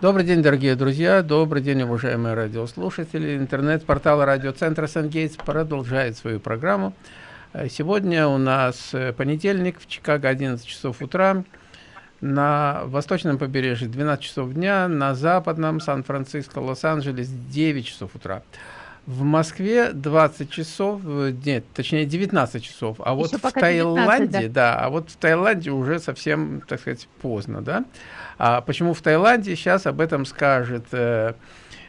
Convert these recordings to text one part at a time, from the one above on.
Добрый день, дорогие друзья, добрый день, уважаемые радиослушатели. Интернет-портал радиоцентра «Сангейтс» продолжает свою программу. Э, сегодня у нас э, понедельник, в Чикаго 11 часов утра, на восточном побережье 12 часов дня, на западном Сан-Франциско, Лос-Анджелес 9 часов утра. В Москве 20 часов, э, нет, точнее 19 часов, а вот в Таиланде, 19, да. да, а вот в Таиланде уже совсем, так сказать, поздно, да. А почему в Таиланде, сейчас об этом скажет э,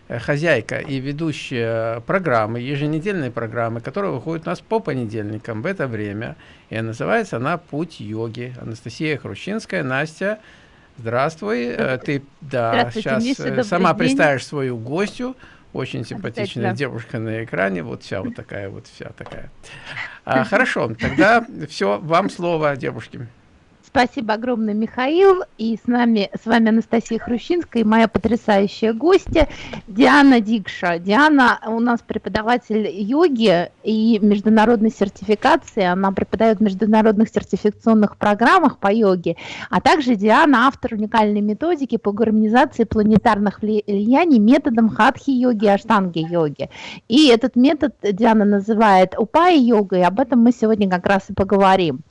хозяйка и ведущая программы, еженедельной программы, которая выходит у нас по понедельникам в это время. И называется она «Путь йоги». Анастасия Хрущинская. Настя, здравствуй. Э, ты да, сейчас э, сама день. представишь свою гостью. Очень симпатичная девушка на экране, вот вся вот такая вот вся такая. А, хорошо, тогда все, вам слово, девушки. Спасибо огромное, Михаил. И с нами, с вами Анастасия Хрущинская и моя потрясающая гостья Диана Дикша. Диана у нас преподаватель йоги и международной сертификации. Она преподает в международных сертификационных программах по йоге. А также Диана автор уникальной методики по гармонизации планетарных влияний методом хатхи-йоги и аштанги-йоги. И этот метод Диана называет упай-йогой. Об этом мы сегодня как раз и поговорим.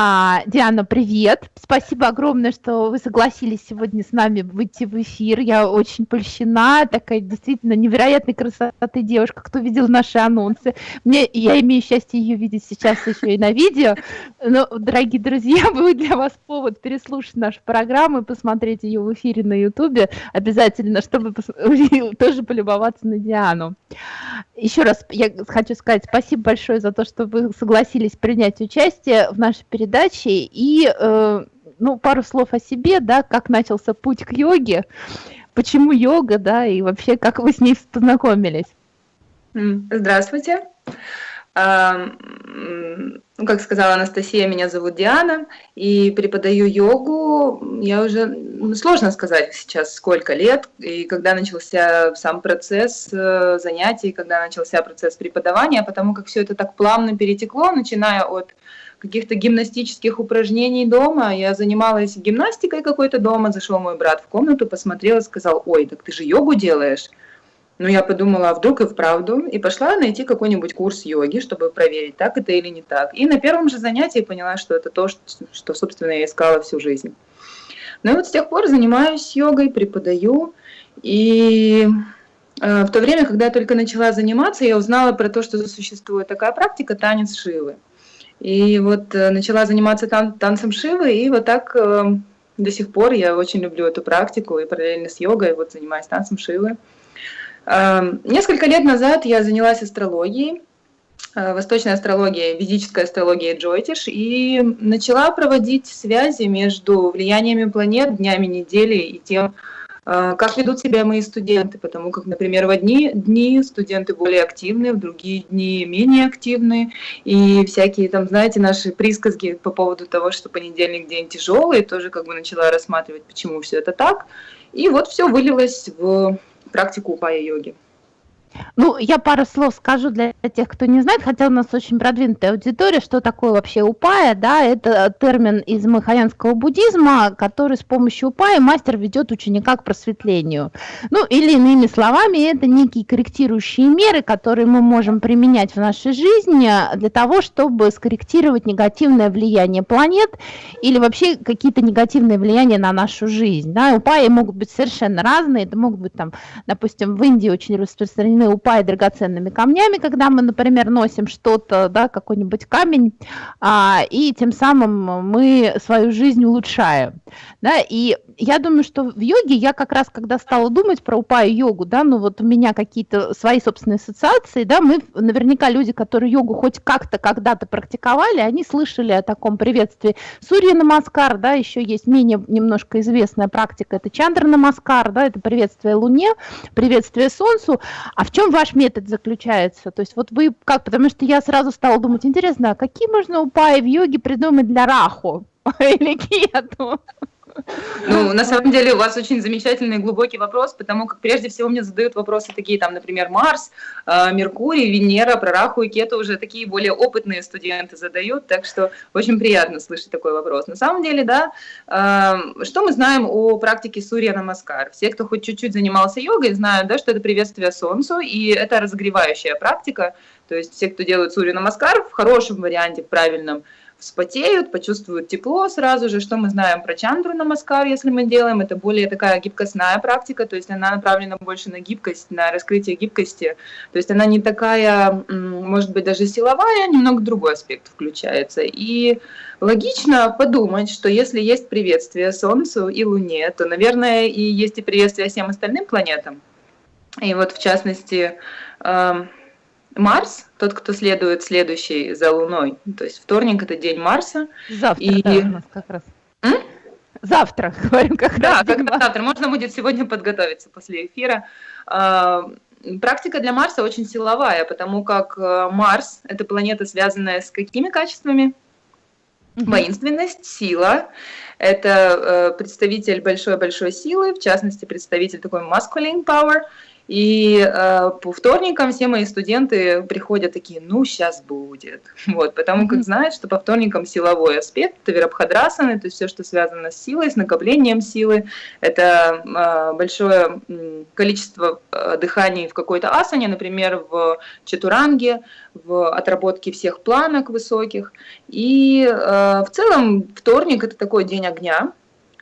А, Диана, привет. Спасибо огромное, что вы согласились сегодня с нами выйти в эфир. Я очень польщена. Такая действительно невероятной красоты девушка. Кто видел наши анонсы? Мне, я имею счастье ее видеть сейчас еще и на видео. Но, дорогие друзья, будет для вас повод переслушать нашу программу и посмотреть ее в эфире на Ютубе. Обязательно, чтобы тоже полюбоваться на Диану. Еще раз я хочу сказать спасибо большое за то, что вы согласились принять участие в нашей передачи. И э, ну, пару слов о себе, да, как начался путь к йоге, почему йога, да, и вообще как вы с ней познакомились. Здравствуйте. Ну, как сказала Анастасия, меня зовут Диана, и преподаю йогу. Я уже, сложно сказать сейчас, сколько лет, и когда начался сам процесс э, занятий, когда начался процесс преподавания, потому как все это так плавно перетекло, начиная от каких-то гимнастических упражнений дома. Я занималась гимнастикой какой-то дома, зашел мой брат в комнату, посмотрел и сказал, ой, так ты же йогу делаешь. Ну, я подумала, а вдруг и вправду, и пошла найти какой-нибудь курс йоги, чтобы проверить, так это или не так. И на первом же занятии поняла, что это то, что, собственно, я искала всю жизнь. Ну и вот с тех пор занимаюсь йогой, преподаю, и э, в то время, когда я только начала заниматься, я узнала про то, что существует такая практика танец Шивы. И вот э, начала заниматься тан танцем Шивы, и вот так э, до сих пор я очень люблю эту практику, и параллельно с йогой вот занимаюсь танцем Шивы. Э, несколько лет назад я занялась астрологией, э, восточной астрологией, ведической астрологией Джойтиш, и начала проводить связи между влияниями планет, днями недели и тем, как ведут себя мои студенты, потому как, например, в одни дни студенты более активны, в другие дни менее активны, и всякие там, знаете, наши присказки по поводу того, что понедельник день тяжелый, тоже как бы начала рассматривать, почему все это так, и вот все вылилось в практику упая-йоги. Ну, я пару слов скажу для тех, кто не знает, хотя у нас очень продвинутая аудитория, что такое вообще упая, да, это термин из махаянского буддизма, который с помощью упая мастер ведет ученика к просветлению. Ну, или иными словами, это некие корректирующие меры, которые мы можем применять в нашей жизни для того, чтобы скорректировать негативное влияние планет или вообще какие-то негативные влияния на нашу жизнь, да, упаи могут быть совершенно разные, это могут быть там, допустим, в Индии очень распространены упай драгоценными камнями, когда мы, например, носим что-то, да, какой-нибудь камень, а, и тем самым мы свою жизнь улучшаем. Да, и я думаю, что в йоге я как раз, когда стала думать про упай йогу, да, ну вот у меня какие-то свои собственные ассоциации, да, мы наверняка люди, которые йогу хоть как-то когда-то практиковали, они слышали о таком приветствии Сурья Намаскар, да, еще есть менее немножко известная практика, это Чандра Намаскар, да, это приветствие Луне, приветствие Солнцу, а в чем ваш метод заключается? То есть вот вы как, потому что я сразу стала думать, интересно, а какие можно упаи в йоге придумать для раху или кету? Ну, на самом деле, у вас очень замечательный глубокий вопрос, потому как прежде всего мне задают вопросы такие, там, например, Марс, э, Меркурий, Венера, про Раху и Кету уже такие более опытные студенты задают, так что очень приятно слышать такой вопрос. На самом деле, да, э, что мы знаем о практике Сурья Намаскар? Все, кто хоть чуть-чуть занимался йогой, знают, да, что это приветствие Солнцу, и это разогревающая практика, то есть все, кто делают Сурья Намаскар в хорошем варианте, в правильном, вспотеют, почувствуют тепло сразу же. Что мы знаем про чандру на маскар, если мы делаем? Это более такая гибкостная практика, то есть она направлена больше на гибкость, на раскрытие гибкости. То есть она не такая, может быть, даже силовая, немного другой аспект включается. И логично подумать, что если есть приветствие Солнцу и Луне, то, наверное, и есть и приветствие всем остальным планетам. И вот, в частности, эм, Марс, тот, кто следует следующий за Луной. То есть вторник это день Марса. Завтра, и... да, у нас как раз. М? Завтра, говорим, как да, раз. Да, как завтра. Можно будет сегодня подготовиться после эфира. А, практика для Марса очень силовая, потому как э, Марс – это планета, связанная с какими качествами? Воинственность, сила. Это э, представитель большой-большой силы, в частности, представитель такой masculine power – и э, по вторникам все мои студенты приходят такие, ну, сейчас будет. Вот, потому как знают, что по вторникам силовой аспект, это верабхадрасаны, то есть все, что связано с силой, с накоплением силы, это э, большое количество э, дыханий в какой-то асане, например, в четуранге, в отработке всех планок высоких. И э, в целом вторник это такой день огня,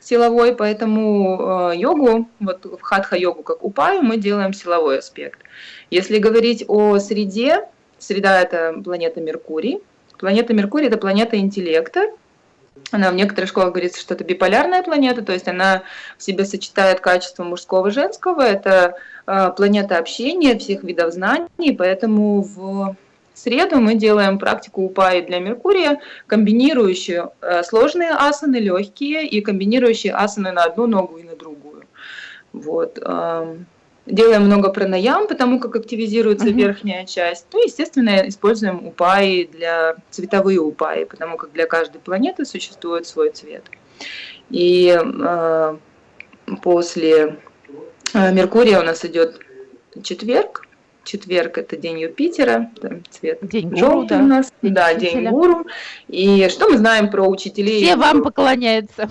силовой, поэтому э, йогу, вот в хатха-йогу, как упаю, мы делаем силовой аспект. Если говорить о среде, среда – это планета Меркурий. Планета Меркурий – это планета интеллекта. Она в некоторых школах говорится, что это биполярная планета, то есть она в себе сочетает качество мужского и женского. Это э, планета общения, всех видов знаний, поэтому в в среду мы делаем практику упаи для Меркурия, комбинирующую э, сложные асаны, легкие, и комбинирующие асаны на одну ногу и на другую. Вот. Делаем много пранаям, потому как активизируется uh -huh. верхняя часть. Ну, естественно, используем упаи для цветовые упаи, потому как для каждой планеты существует свой цвет. И э, после э, Меркурия у нас идет четверг, четверг это день Юпитера, там цвет день желтый да. у нас, день да, учителя. день гуру. И что мы знаем про учителей? Все вам поклоняются,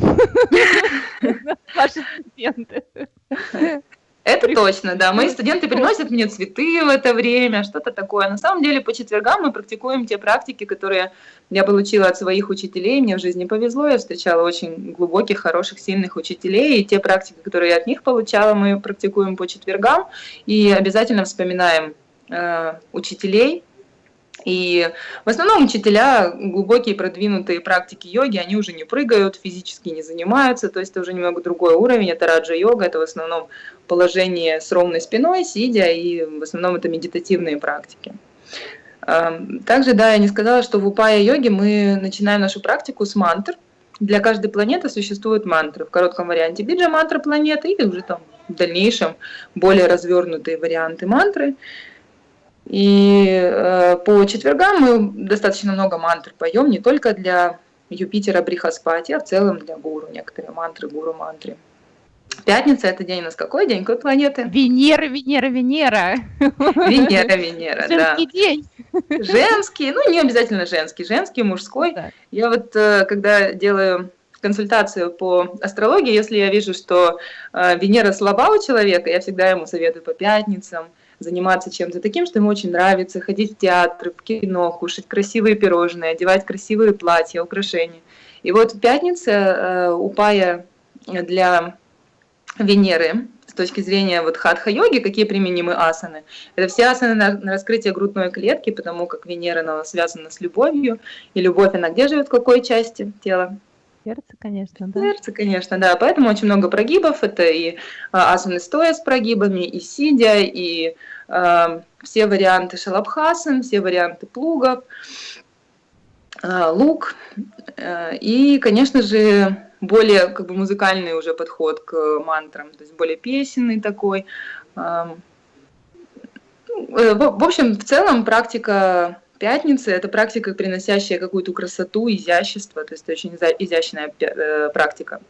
ваши студенты. Это точно, да. Мои студенты приносят мне цветы в это время, что-то такое. На самом деле по четвергам мы практикуем те практики, которые я получила от своих учителей. Мне в жизни повезло, я встречала очень глубоких, хороших, сильных учителей. И те практики, которые я от них получала, мы практикуем по четвергам. И обязательно вспоминаем э, учителей, и в основном учителя, глубокие продвинутые практики йоги, они уже не прыгают, физически не занимаются, то есть это уже немного другой уровень, это раджа-йога, это в основном положение с ровной спиной, сидя, и в основном это медитативные практики. Также, да, я не сказала, что в упая-йоге мы начинаем нашу практику с мантр. Для каждой планеты существуют мантры. В коротком варианте биджа мантра планеты или уже там в дальнейшем более развернутые варианты мантры. И э, по четвергам мы достаточно много мантр поем, не только для Юпитера Брихаспати, а в целом для гуру, некоторые мантры, гуру-мантры. Пятница – это день у нас какой день? Какой планеты? Венера, Венера, Венера. Венера, Венера, да. Женский день. Женский, ну не обязательно женский, женский, мужской. Да. Я вот э, когда делаю консультацию по астрологии, если я вижу, что э, Венера слаба у человека, я всегда ему советую по пятницам, заниматься чем-то таким, что ему очень нравится, ходить в театр, в кино, кушать красивые пирожные, одевать красивые платья, украшения. И вот в пятнице э, упая для Венеры с точки зрения вот хатха-йоги, какие применимы асаны. Это все асаны на, на раскрытие грудной клетки, потому как Венера она связана с любовью, и любовь она где живет, в какой части тела? Сердце, конечно, да. Сердце, конечно, да. Поэтому очень много прогибов. Это и а, асаны стоя с прогибами, и сидя, и э, все варианты шалабхасан, все варианты плугов, лук. Э, и, конечно же, более как бы музыкальный уже подход к мантрам, то есть более песенный такой. Э, в общем, в целом практика пятницы – это практика, приносящая какую-то красоту, изящество, то есть очень изящная э, практика.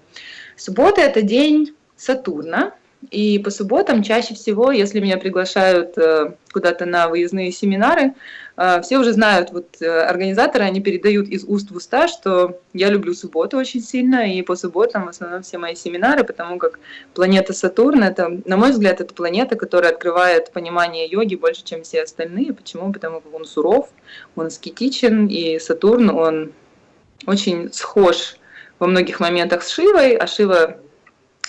Суббота – это день Сатурна, и по субботам чаще всего, если меня приглашают э, куда-то на выездные семинары, э, все уже знают, вот э, организаторы, они передают из уст в уста, что я люблю субботу очень сильно, и по субботам в основном все мои семинары, потому как планета Сатурн, это, на мой взгляд, это планета, которая открывает понимание йоги больше, чем все остальные. Почему? Потому как он суров, он аскетичен, и Сатурн, он очень схож во многих моментах с Шивой, а Шива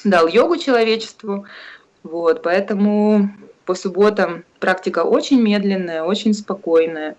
дал йогу человечеству. Вот, поэтому по субботам практика очень медленная, очень спокойная.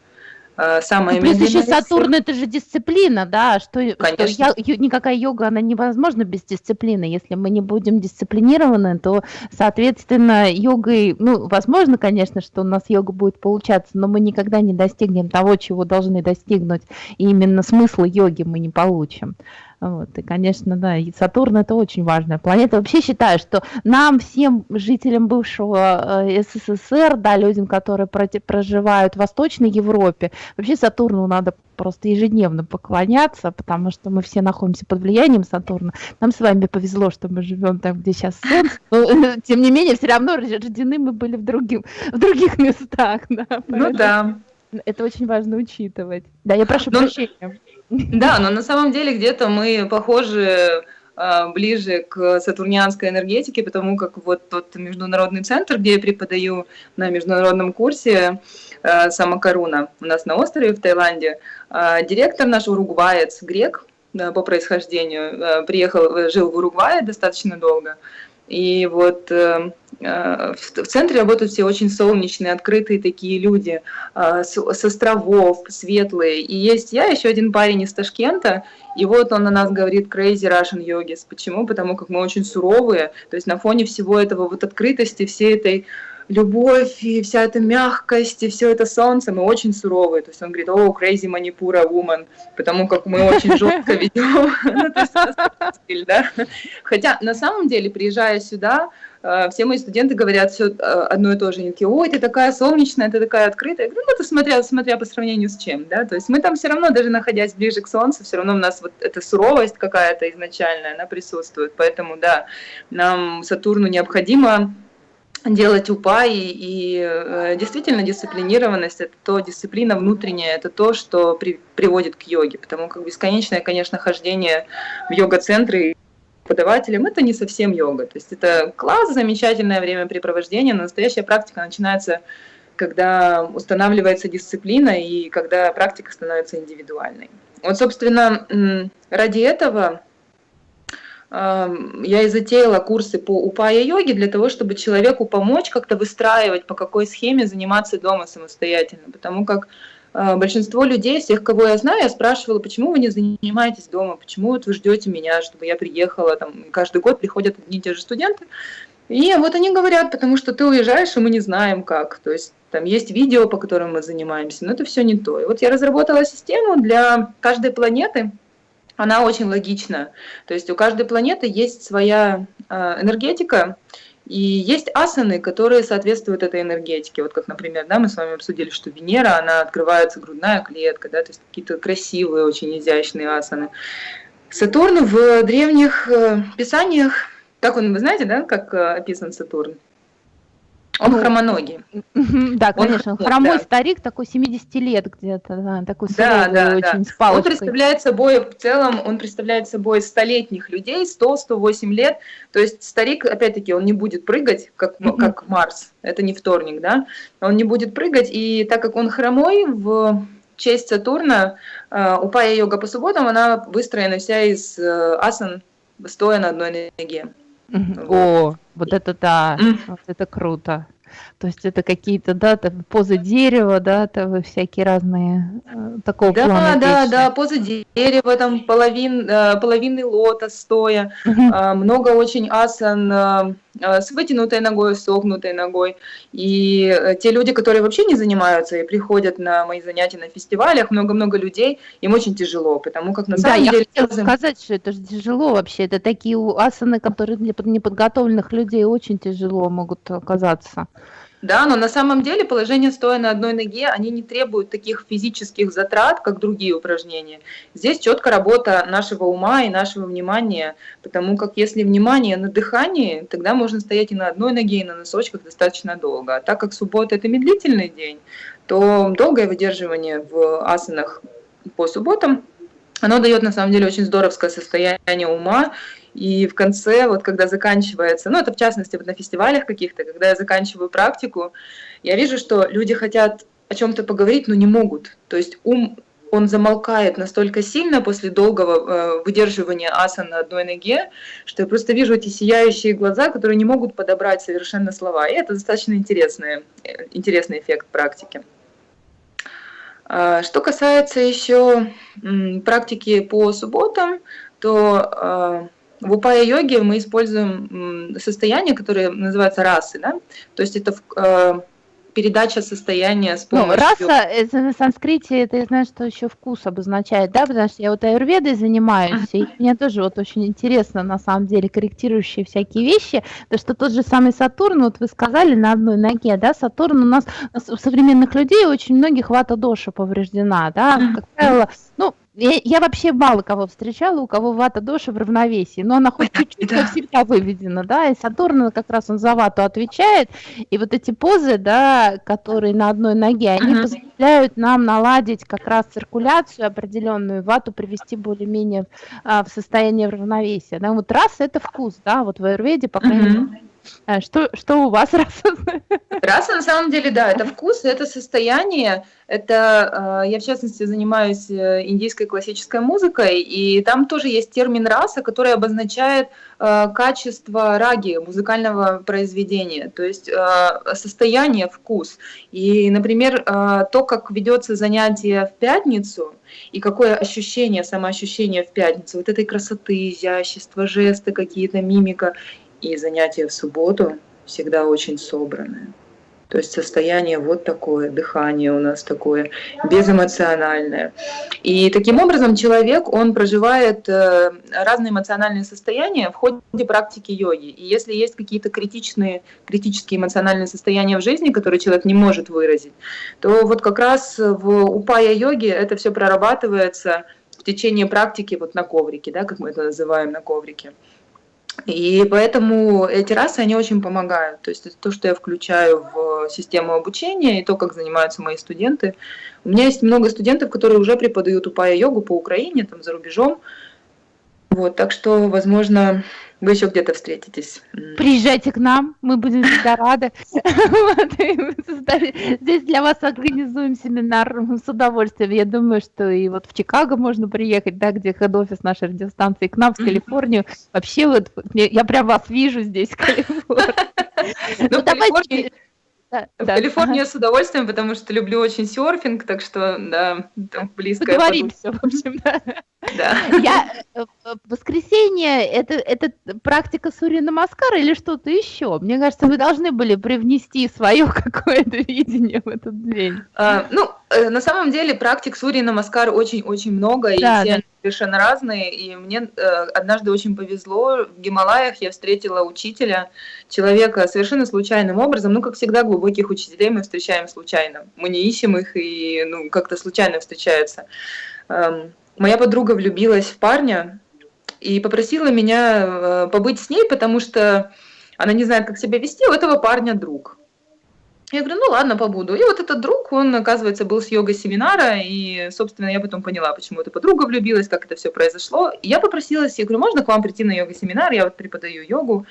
А, самая ну, плюс еще Сатурн это же дисциплина, да, что, что я, никакая йога, она невозможна без дисциплины. Если мы не будем дисциплинированы, то, соответственно, йогой, ну, возможно, конечно, что у нас йога будет получаться, но мы никогда не достигнем того, чего должны достигнуть, и именно смысла йоги мы не получим. Вот, и, конечно, да, и Сатурн это очень важная планета. Вообще считаю, что нам, всем жителям бывшего э, СССР, да, людям, которые проживают в Восточной Европе, вообще Сатурну надо просто ежедневно поклоняться, потому что мы все находимся под влиянием Сатурна. Нам с вами повезло, что мы живем там, где сейчас Солнце, но, тем не менее, все равно рождены мы были в, другим, в других местах. Да, ну да. Это очень важно учитывать. Да, я прошу но... прощения. Да, но на самом деле где-то мы похожи а, ближе к сатурнианской энергетике, потому как вот тот международный центр, где я преподаю на международном курсе а, Самакаруна у нас на острове в Таиланде, а, директор наш уругваец, грек по происхождению, приехал, жил в Уругвае достаточно долго, и вот э, э, в центре работают все очень солнечные, открытые такие люди, э, с, с островов, светлые. И есть я, еще один парень из Ташкента, и вот он на нас говорит crazy Russian yogis. Почему? Потому как мы очень суровые, то есть на фоне всего этого вот открытости, всей этой любовь и вся эта мягкость и все это солнце, мы очень суровые. То есть он говорит, о, crazy Манипура woman, потому как мы очень жестко ведем. Ну, Хотя на самом деле, приезжая сюда, э, все мои студенты говорят все э, одно и то же. Они такие, ой, ты такая солнечная, ты такая открытая. Я говорю, ну, это смотря, смотря по сравнению с чем, да. То есть мы там все равно, даже находясь ближе к солнцу, все равно у нас вот эта суровость какая-то изначальная, она присутствует. Поэтому, да, нам Сатурну необходимо делать упа и, и э, действительно дисциплинированность это то дисциплина внутренняя это то что при, приводит к йоге. Потому как бесконечное конечно хождение в йога-центры преподавателем это не совсем йога. То есть это класс замечательное времяпрепровождение но настоящая практика начинается когда устанавливается дисциплина и когда практика становится индивидуальной. Вот собственно ради этого я и затеяла курсы по упая-йоге для того, чтобы человеку помочь как-то выстраивать, по какой схеме заниматься дома самостоятельно. Потому как а, большинство людей, всех, кого я знаю, я спрашивала, почему вы не занимаетесь дома, почему вот вы ждете меня, чтобы я приехала, там, каждый год приходят одни и те же студенты. И вот они говорят, потому что ты уезжаешь, и мы не знаем как. То есть там есть видео, по которым мы занимаемся, но это все не то. И вот я разработала систему для каждой планеты, она очень логична. То есть у каждой планеты есть своя э, энергетика, и есть асаны, которые соответствуют этой энергетике. Вот как, например, да, мы с вами обсудили, что Венера, она открывается грудная клетка, да, то есть какие-то красивые, очень изящные асаны. Сатурн в древних э, писаниях, как он, вы знаете, да, как э, описан Сатурн? Он ну, хромоногий. Да, конечно, он хромой да. старик, такой 70 лет где-то, да, такой да, да, очень, да. с палочкой. Он представляет собой, в целом, он представляет собой столетних людей, 100-108 лет, то есть старик, опять-таки, он не будет прыгать, как, как Марс, это не вторник, да, он не будет прыгать, и так как он хромой, в честь Сатурна, э, упая йога по субботам, она выстроена вся из э, асан, стоя на одной ноге. О, вот это да, вот это круто. То есть это какие-то, да, там, позы дерева, да, там, всякие разные э, такого да, плана. Да, да, да, позы дерева, там половин, э, половинный лотос стоя, э, много очень асан, э, с вытянутой ногой, согнутой ногой. И те люди, которые вообще не занимаются и приходят на мои занятия на фестивалях, много-много людей, им очень тяжело, потому как на самом да, деле... я хотела сказать, что это же тяжело вообще. Это такие асаны, которые для неподготовленных людей очень тяжело могут оказаться. Да, но на самом деле положение стоя на одной ноге, они не требуют таких физических затрат, как другие упражнения. Здесь четко работа нашего ума и нашего внимания, потому как если внимание на дыхании, тогда можно стоять и на одной ноге, и на носочках достаточно долго. А так как суббота – это медлительный день, то долгое выдерживание в асанах по субботам, оно дает на самом деле очень здоровское состояние ума, и в конце, вот когда заканчивается, ну это в частности вот на фестивалях каких-то, когда я заканчиваю практику, я вижу, что люди хотят о чем-то поговорить, но не могут. То есть ум, он замолкает настолько сильно после долгого э, выдерживания асан на одной ноге, что я просто вижу эти сияющие глаза, которые не могут подобрать совершенно слова. И это достаточно интересный, э, интересный эффект практики. А, что касается еще практики по субботам, то а, в упая-йоге мы используем состояние, которое называется расы, да? то есть это э, передача состояния с ну, помощью... Ну, раса, это на санскрите, это я знаю, что еще вкус обозначает, да, потому что я вот аюрведой занимаюсь, и мне тоже вот очень интересно, на самом деле, корректирующие всякие вещи, то что тот же самый Сатурн, вот вы сказали, на одной ноге, да, Сатурн у нас, у современных людей очень многих вата доша повреждена, да, как правило, ну, я, я вообще мало кого встречала, у кого вата доша в равновесии, но она хоть чуть-чуть, но всегда выведена, да, и Сатурн как раз он за вату отвечает, и вот эти позы, да, которые на одной ноге, они uh-huh. позволяют нам наладить как раз циркуляцию определенную, вату привести более-менее а, в состояние равновесия, да, вот раз это вкус, да, вот в аюрведе, по крайней мере, а что, что у вас раса? Раса на самом деле, да, это вкус, это состояние. Это э, я в частности занимаюсь э, индийской классической музыкой, и там тоже есть термин раса, который обозначает э, качество раги музыкального произведения, то есть состояние, вкус. И, например, то, как ведется занятие в пятницу, и какое ощущение, самоощущение в пятницу, вот этой красоты, изящества, жесты какие-то, мимика. И занятия в субботу всегда очень собранные. То есть состояние вот такое, дыхание у нас такое, безэмоциональное. И таким образом человек, он проживает э, разные эмоциональные состояния в ходе практики йоги. И если есть какие-то критичные, критические эмоциональные состояния в жизни, которые человек не может выразить, то вот как раз в упая-йоге это все прорабатывается в течение практики вот на коврике, да, как мы это называем на коврике. И поэтому эти расы, они очень помогают. То есть это то, что я включаю в систему обучения и то, как занимаются мои студенты. У меня есть много студентов, которые уже преподают упая-йогу по Украине, там за рубежом. Вот, так что, возможно, вы еще где-то встретитесь. Приезжайте к нам, мы будем всегда рады. Здесь для вас организуем семинар с удовольствием. Я думаю, что и вот в Чикаго можно приехать, да, где хед-офис нашей радиостанции, к нам в Калифорнию. Вообще вот я прям вас вижу здесь, в Калифорнии. Ну, давайте да, в да, Калифорнию ага. с удовольствием, потому что люблю очень серфинг, так что, да, там близко. Договоримся, в общем, да. Да. Я, э, воскресенье, это, это практика Сурина Маскара или что-то еще? Мне кажется, вы должны были привнести свое какое-то видение в этот день. А, ну, э, на самом деле практик Сурина Маскара очень-очень много, да, и все да. совершенно разные, и мне э, однажды очень повезло, в Гималаях я встретила учителя, человека совершенно случайным образом, ну, как всегда, глубоких учителей мы встречаем случайно, мы не ищем их, и, ну, как-то случайно встречаются. Эм, моя подруга влюбилась в парня и попросила меня э, побыть с ней, потому что она не знает, как себя вести, у этого парня друг. Я говорю, ну ладно, побуду. И вот этот друг, он, оказывается, был с йога-семинара, и, собственно, я потом поняла, почему эта подруга влюбилась, как это все произошло. И я попросилась, я говорю, можно к вам прийти на йога-семинар, я вот преподаю йогу.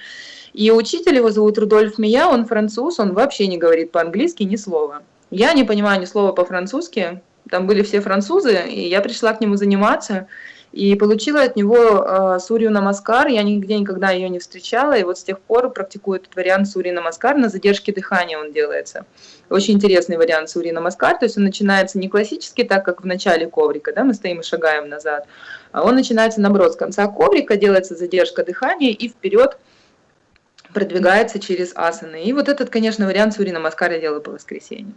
И учитель, его зовут Рудольф Мия, он француз, он вообще не говорит по-английски ни слова. Я не понимаю ни слова по-французски, там были все французы, и я пришла к нему заниматься, и получила от него э, Сурью Намаскар, я нигде никогда ее не встречала, и вот с тех пор практикую этот вариант Сурьи Намаскар, на задержке дыхания он делается. Очень интересный вариант Сурьи Намаскар, то есть он начинается не классически, так как в начале коврика, да, мы стоим и шагаем назад, а он начинается наоборот, с конца коврика делается задержка дыхания и вперед продвигается через асаны. И вот этот, конечно, вариант Сурьи Намаскар я делаю по воскресеньям.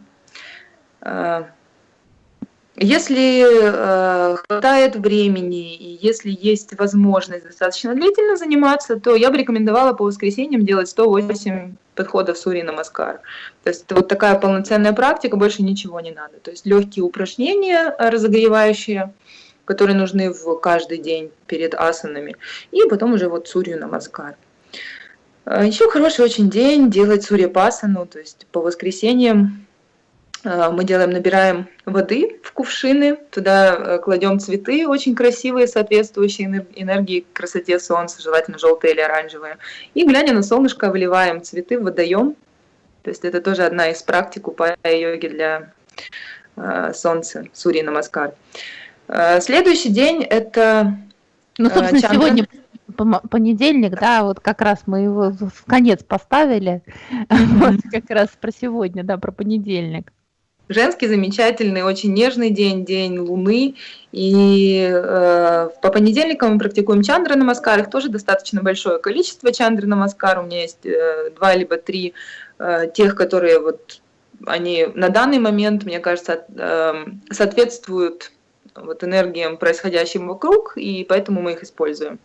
Если э, хватает времени и если есть возможность достаточно длительно заниматься, то я бы рекомендовала по воскресеньям делать 108 подходов Сури Намаскар. То есть это вот такая полноценная практика, больше ничего не надо. То есть легкие упражнения разогревающие, которые нужны в каждый день перед асанами, и потом уже вот Сурью Намаскар. А Еще хороший очень день делать Сурья Пасану, то есть по воскресеньям Э, мы делаем, набираем воды в кувшины, туда э, кладем цветы очень красивые, соответствующие энергии красоте солнца, желательно желтые или оранжевые. И глядя на солнышко, выливаем цветы в водоем. То есть это тоже одна из практик упая-йоги для э, солнца, Сури Намаскар. Следующий день это... Ну, собственно, Чандра... сегодня понедельник, да, вот как раз мы его в конец поставили, вот как раз про сегодня, да, про понедельник женский замечательный, очень нежный день, день Луны. И э, по понедельникам мы практикуем чандры намаскар, их тоже достаточно большое количество чандры намаскар. У меня есть э, два либо три э, тех, которые вот они на данный момент, мне кажется, э, соответствуют вот энергиям, происходящим вокруг, и поэтому мы их используем.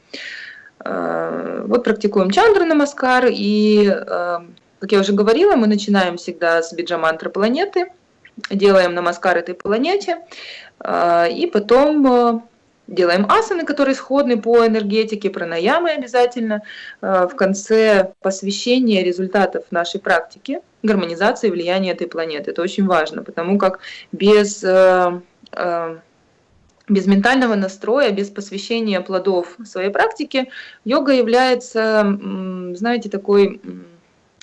Э, вот практикуем чандры намаскар, и, э, как я уже говорила, мы начинаем всегда с биджамантры планеты – делаем намаскар этой планете, а, и потом э, делаем асаны, которые сходны по энергетике, пранаямы обязательно, а, в конце посвящения результатов нашей практики, гармонизации влияния этой планеты. Это очень важно, потому как без, без ментального настроя, без посвящения плодов своей практики, йога является, знаете, такой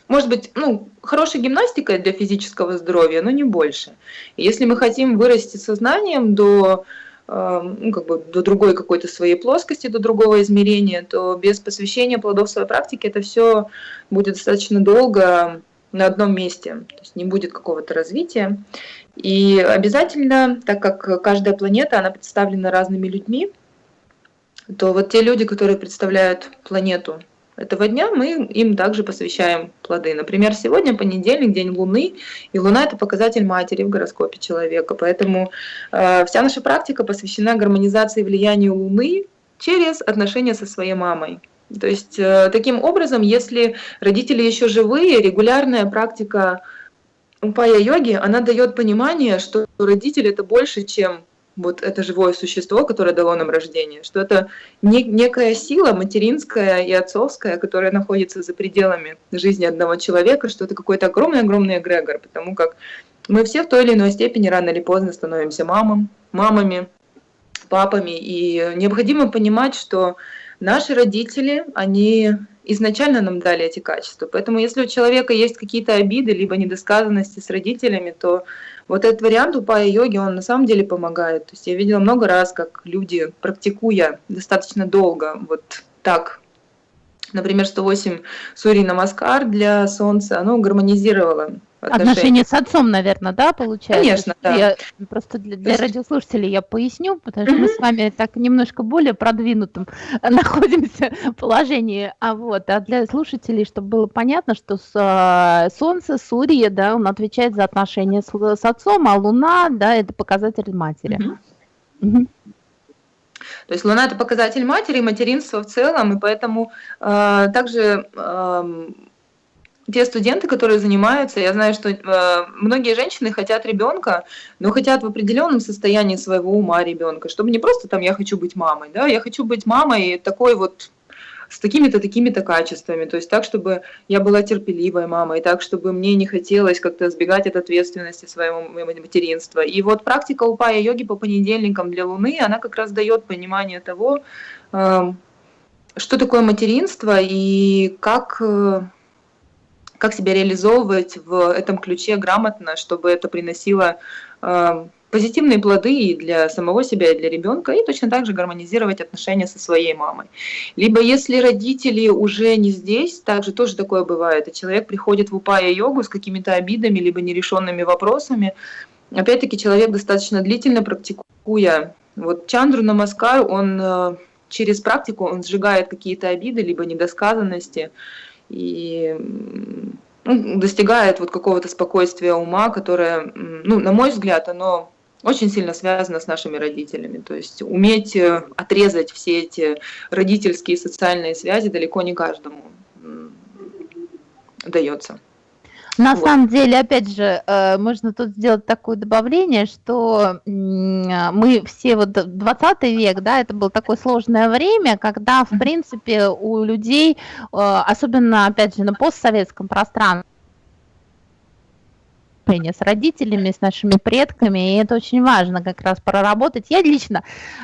может быть, ну, хорошей гимнастикой для физического здоровья, но не больше. Если мы хотим вырасти сознанием до эм, ну, как бы до другой какой-то своей плоскости, до другого измерения, то без посвящения плодов своей практики это все будет достаточно долго на одном месте, то есть не будет какого-то развития. И обязательно, так как каждая планета, она представлена разными людьми, то вот те люди, которые представляют планету этого дня мы им также посвящаем плоды. Например, сегодня понедельник, день Луны, и Луна – это показатель матери в гороскопе человека. Поэтому э, вся наша практика посвящена гармонизации влияния Луны через отношения со своей мамой. То есть э, таким образом, если родители еще живые, регулярная практика упая-йоги, она дает понимание, что родители – это больше, чем вот это живое существо, которое дало нам рождение, что это не, некая сила материнская и отцовская, которая находится за пределами жизни одного человека, что это какой-то огромный-огромный эгрегор, потому как мы все в той или иной степени рано или поздно становимся мамам, мамами, папами, и необходимо понимать, что наши родители, они изначально нам дали эти качества. Поэтому если у человека есть какие-то обиды, либо недосказанности с родителями, то вот этот вариант упая йоги, он на самом деле помогает. То есть я видела много раз, как люди, практикуя достаточно долго, вот так, например, 108 Сури Намаскар для Солнца, оно гармонизировало отношения. Отношения с отцом, наверное, да, получается? Конечно, да. Я, просто для, для радиослушателей я поясню, потому что мы с вами так немножко более продвинутым находимся положении, а вот, а для слушателей, чтобы было понятно, что с, а, Солнце, Сурья, да, он отвечает за отношения с, с отцом, а Луна, да, это показатель матери. То есть Луна это показатель матери, материнства в целом, и поэтому э, также э, те студенты, которые занимаются, я знаю, что э, многие женщины хотят ребенка, но хотят в определенном состоянии своего ума ребенка, чтобы не просто там я хочу быть мамой, да, я хочу быть мамой такой вот с такими-то, такими-то качествами, то есть так, чтобы я была терпеливой мамой, так, чтобы мне не хотелось как-то сбегать от ответственности своего материнства. И вот практика упая йоги по понедельникам для Луны, она как раз дает понимание того, э, что такое материнство и как э, как себя реализовывать в этом ключе грамотно, чтобы это приносило э, позитивные плоды и для самого себя, и для ребенка, и точно так же гармонизировать отношения со своей мамой. Либо если родители уже не здесь, также тоже такое бывает, и человек приходит в упая-йогу с какими-то обидами, либо нерешенными вопросами, опять-таки человек достаточно длительно практикуя. Вот Чандру Намаскар, он э, через практику он сжигает какие-то обиды, либо недосказанности, и ну, достигает вот какого-то спокойствия ума, которое, ну, на мой взгляд, оно очень сильно связано с нашими родителями. То есть уметь э, отрезать все эти родительские социальные связи далеко не каждому дается. На вот. самом деле, опять же, э, можно тут сделать такое добавление, что мы все вот 20 век, да, это было такое сложное время, когда, в принципе, у людей, э, особенно, опять же, на постсоветском пространстве, с родителями, с нашими предками, и это очень важно как раз проработать. Я лично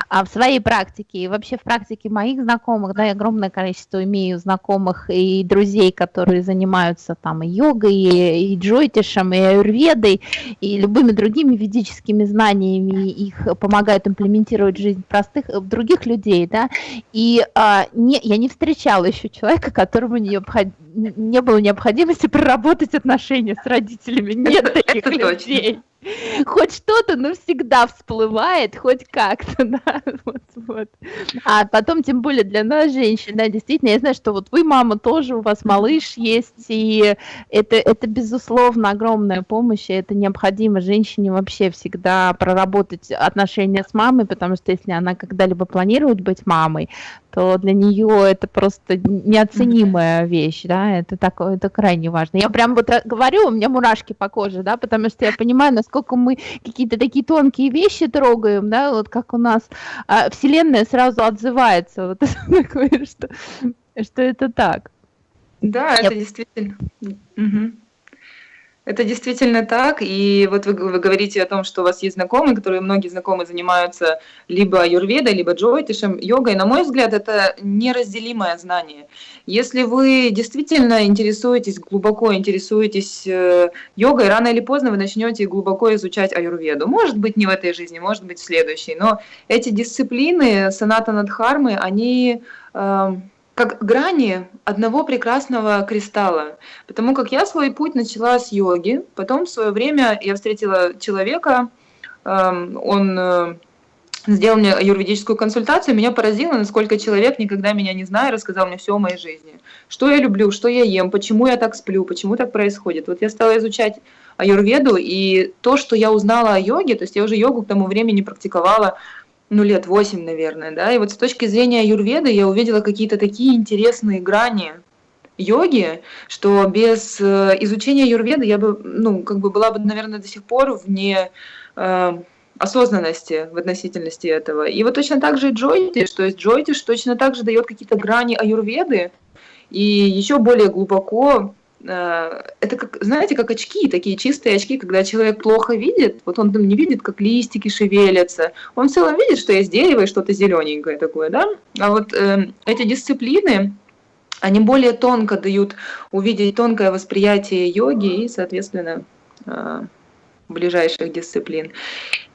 а, в своей практике и вообще в практике моих знакомых, да, я огромное количество имею знакомых и друзей, которые занимаются там и йогой, и, и джойтишем, и аюрведой, и любыми другими ведическими знаниями, их помогают имплементировать жизнь простых, в других людей, да, и а, не, я не встречала еще человека, которому необходимо не было необходимости проработать отношения с родителями. Нет таких людей. Хоть что-то, но всегда всплывает, хоть как-то, да, вот, вот. А потом, тем более для нас, женщин, да, действительно, я знаю, что вот вы, мама, тоже, у вас малыш есть, и это, это безусловно, огромная помощь, и это необходимо женщине вообще всегда проработать отношения с мамой, потому что если она когда-либо планирует быть мамой, то для нее это просто неоценимая вещь, да, это такое, это крайне важно. Я прям вот э, говорю, у меня мурашки по коже, да, потому что я понимаю, насколько мы какие-то такие тонкие вещи трогаем, да, вот как у нас а, Вселенная сразу отзывается, вот такое, что, что это так. Да, я... это действительно. Угу. Это действительно так, и вот вы, вы говорите о том, что у вас есть знакомые, которые многие знакомые занимаются либо аюрведой, либо джойтишем, йогой. На мой взгляд, это неразделимое знание. Если вы действительно интересуетесь, глубоко интересуетесь э, йогой, рано или поздно вы начнете глубоко изучать аюрведу. Может быть, не в этой жизни, может быть, в следующей, но эти дисциплины, саната надхармы, они... Э, как грани одного прекрасного кристалла. Потому как я свой путь начала с йоги, потом в свое время я встретила человека, эм, он э, сделал мне юридическую консультацию, меня поразило, насколько человек, никогда меня не зная, рассказал мне все о моей жизни. Что я люблю, что я ем, почему я так сплю, почему так происходит. Вот я стала изучать аюрведу, и то, что я узнала о йоге, то есть я уже йогу к тому времени практиковала ну, лет 8, наверное, да, и вот с точки зрения юрведы я увидела какие-то такие интересные грани йоги, что без э, изучения юрведы я бы, ну, как бы была бы, наверное, до сих пор вне э, осознанности в относительности этого. И вот точно так же и джойтиш, то есть джойтиш точно так же дает какие-то грани аюрведы, и еще более глубоко это как, знаете, как очки, такие чистые очки, когда человек плохо видит, вот он там не видит, как листики шевелятся, он в целом видит, что есть дерево и что-то зелененькое такое, да, а вот э, эти дисциплины, они более тонко дают увидеть тонкое восприятие йоги и, соответственно, э, ближайших дисциплин.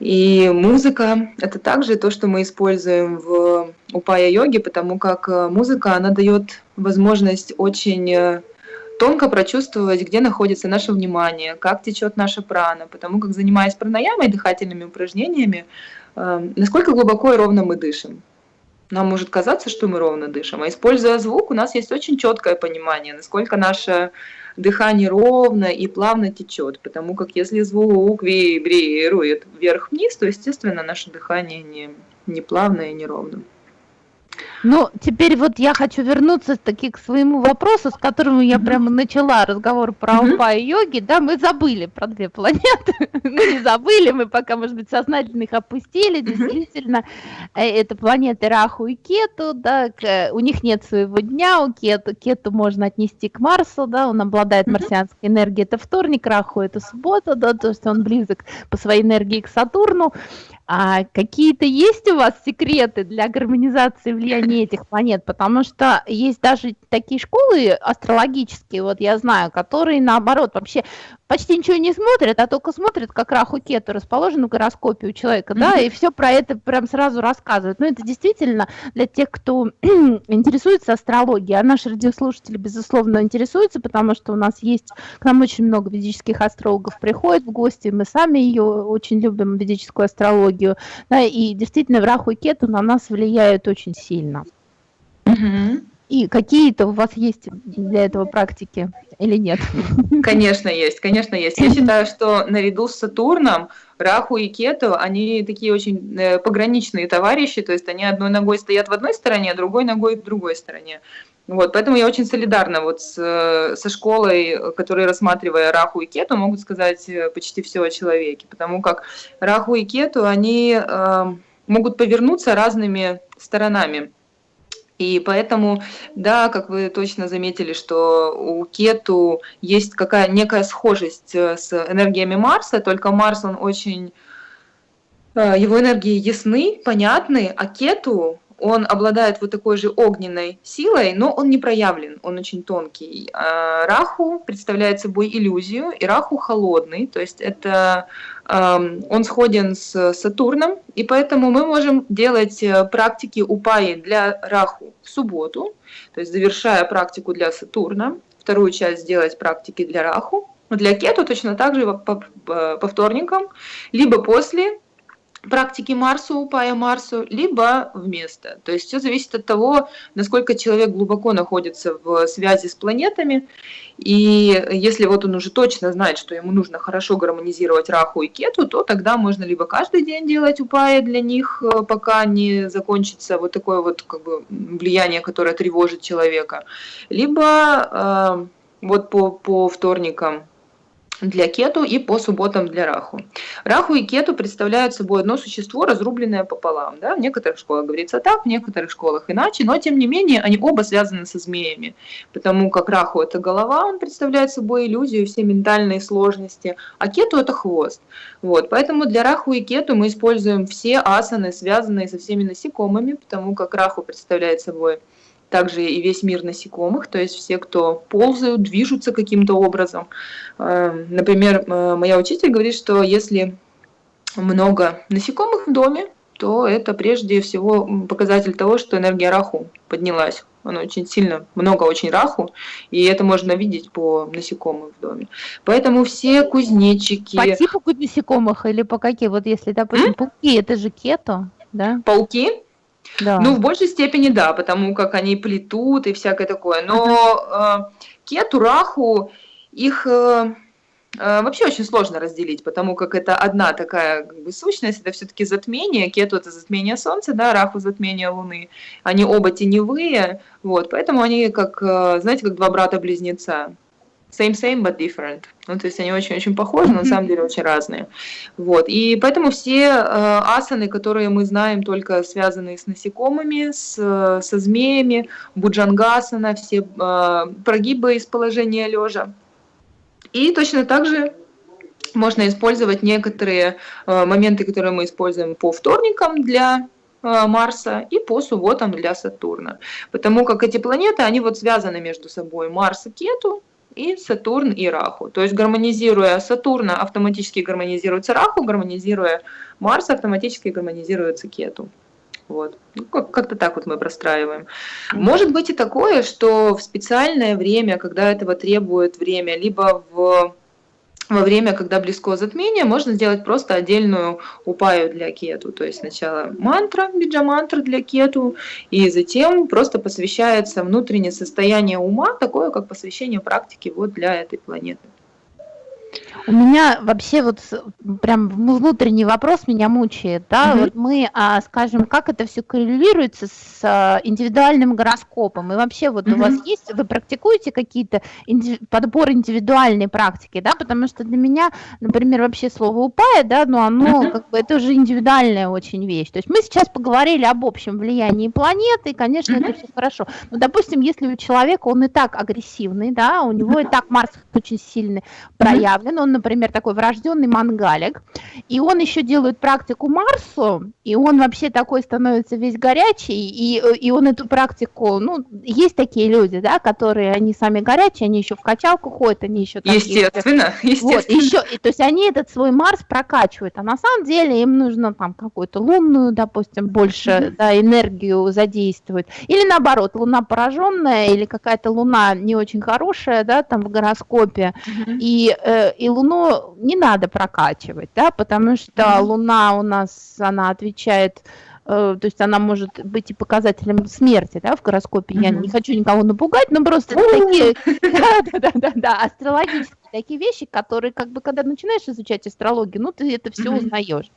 И музыка – это также то, что мы используем в упая-йоге, потому как э, музыка, она дает возможность очень э, тонко прочувствовать, где находится наше внимание, как течет наша прана, потому как занимаясь пранаямой, дыхательными упражнениями, э, насколько глубоко и ровно мы дышим. Нам может казаться, что мы ровно дышим, а используя звук, у нас есть очень четкое понимание, насколько наше дыхание ровно и плавно течет, потому как если звук вибрирует вверх-вниз, то, естественно, наше дыхание не, не плавное и не ровное. Ну, теперь вот я хочу вернуться таки к своему вопросу, с которым я прямо начала разговор про. Алпа и йоги. Да, мы забыли про две планеты. мы не забыли, мы пока, может быть, сознательно их опустили. Действительно, mm-hmm. это планеты Раху и Кету, да, к, у них нет своего дня, у Кету, Кету можно отнести к Марсу, да, он обладает марсианской энергией, это вторник, Раху это суббота, да, то есть он близок по своей энергии к Сатурну. А какие-то есть у вас секреты для гармонизации влияния этих планет? Потому что есть даже такие школы астрологические, вот я знаю, которые наоборот вообще почти ничего не смотрят, а только смотрят, как Раху Кету расположен в гороскопе у человека, да, и все про это прям сразу рассказывают. Но ну, это действительно для тех, кто интересуется астрологией, а наши радиослушатели, безусловно, интересуются, потому что у нас есть, к нам очень много ведических астрологов приходят в гости, мы сами ее очень любим, ведическую астрологию, да, и действительно в Раху Кету на нас влияют очень сильно. Угу. И какие-то у вас есть для этого практики или нет? Конечно, есть, конечно, есть. Я считаю, что наряду с Сатурном Раху и Кету, они такие очень э, пограничные товарищи, то есть они одной ногой стоят в одной стороне, а другой ногой в другой стороне. Вот, поэтому я очень солидарна вот с, э, со школой, которые, рассматривая Раху и Кету, могут сказать э, почти все о человеке, потому как Раху и Кету, они э, могут повернуться разными сторонами. И поэтому, да, как вы точно заметили, что у Кету есть какая некая схожесть э, с энергиями Марса, только Марс, он очень... Э, его энергии ясны, понятны, а Кету, он обладает вот такой же огненной силой, но он не проявлен, он очень тонкий. А Раху представляет собой иллюзию, и Раху холодный, то есть это он сходен с Сатурном, и поэтому мы можем делать э, практики упаи для Раху в субботу, то есть завершая практику для Сатурна, вторую часть сделать практики для Раху, для Кету точно так же по, по, по вторникам, либо после практики Марсу, Пая Марсу, либо вместо. То есть все зависит от того, насколько человек глубоко находится в связи с планетами. И если вот он уже точно знает, что ему нужно хорошо гармонизировать Раху и Кету, то тогда можно либо каждый день делать упаи для них, э, пока не закончится вот такое вот как бы влияние, которое тревожит человека, либо э, вот по, по вторникам для кету и по субботам для раху. Раху и кету представляют собой одно существо, разрубленное пополам. Да? В некоторых школах говорится так, в некоторых школах иначе, но тем не менее они оба связаны со змеями, потому как раху это голова, он представляет собой иллюзию, все ментальные сложности, а кету это хвост. Вот, поэтому для раху и кету мы используем все асаны, связанные со всеми насекомыми, потому как раху представляет собой также и весь мир насекомых, то есть все, кто ползают, движутся каким-то образом. Э, например, э, моя учитель говорит, что если много насекомых в доме, то это прежде всего показатель того, что энергия раху поднялась. Она очень сильно, много очень раху, и это можно видеть по насекомым в доме. Поэтому все кузнечики... По типу насекомых или по какие? Вот если, допустим, М? пауки, это же кето, да? Пауки? Да. Ну, в большей степени да, потому как они плетут и всякое такое. Но э, кету, раху, их э, э, вообще очень сложно разделить, потому как это одна такая как бы, сущность, это все-таки затмение. Кету это затмение Солнца, да, раху затмение Луны. Они оба теневые, вот, поэтому они как, э, знаете, как два брата-близнеца same same but different. Ну, то есть они очень-очень похожи, но на самом деле очень разные. Вот. И поэтому все э, асаны, которые мы знаем, только связанные с насекомыми, с, со змеями, буджангасана, все э, прогибы из положения лежа. И точно так же можно использовать некоторые э, моменты, которые мы используем по вторникам для э, Марса и по субботам для Сатурна. Потому как эти планеты, они вот связаны между собой. Марс и Кету, и Сатурн и Раху. То есть гармонизируя Сатурна, автоматически гармонизируется Раху, гармонизируя Марс, автоматически гармонизируется Кету. Вот. Ну, как-то так вот мы простраиваем. Может быть и такое, что в специальное время, когда этого требует время, либо в во время, когда близко затмение, можно сделать просто отдельную упаю для кету. То есть сначала мантра, биджа-мантра для кету, и затем просто посвящается внутреннее состояние ума, такое как посвящение практики вот для этой планеты. У меня вообще вот прям внутренний вопрос меня мучает, да, угу. вот мы, а, скажем, как это все коррелируется с а, индивидуальным гороскопом, и вообще вот угу. у вас есть, вы практикуете какие-то инди, подбор индивидуальной практики, да, потому что для меня, например, вообще слово упая, да, но оно угу. как бы, это уже индивидуальная очень вещь, то есть мы сейчас поговорили об общем влиянии планеты, и, конечно, угу. это все хорошо, но, допустим, если у человека он и так агрессивный, да, у него и так Марс очень сильный проявлен, он например, такой врожденный мангалик, и он еще делает практику Марсу, и он вообще такой становится весь горячий, и, и он эту практику, ну, есть такие люди, да, которые, они сами горячие, они еще в качалку ходят, они еще... Там естественно, есть, естественно. Вот, еще, и, то есть они этот свой Марс прокачивают, а на самом деле им нужно там какую-то лунную, допустим, больше, mm-hmm. да, энергию задействовать, или наоборот, луна пораженная, или какая-то луна не очень хорошая, да, там в гороскопе, mm-hmm. и, э, и луна Луну не надо прокачивать, да, потому что Луна у нас, она отвечает то есть она может быть и показателем смерти, да, в гороскопе. Я не хочу никого напугать, но просто такие, да, да, да, астрологические такие вещи, которые, как бы, когда начинаешь изучать астрологию, ну, ты это все узнаешь.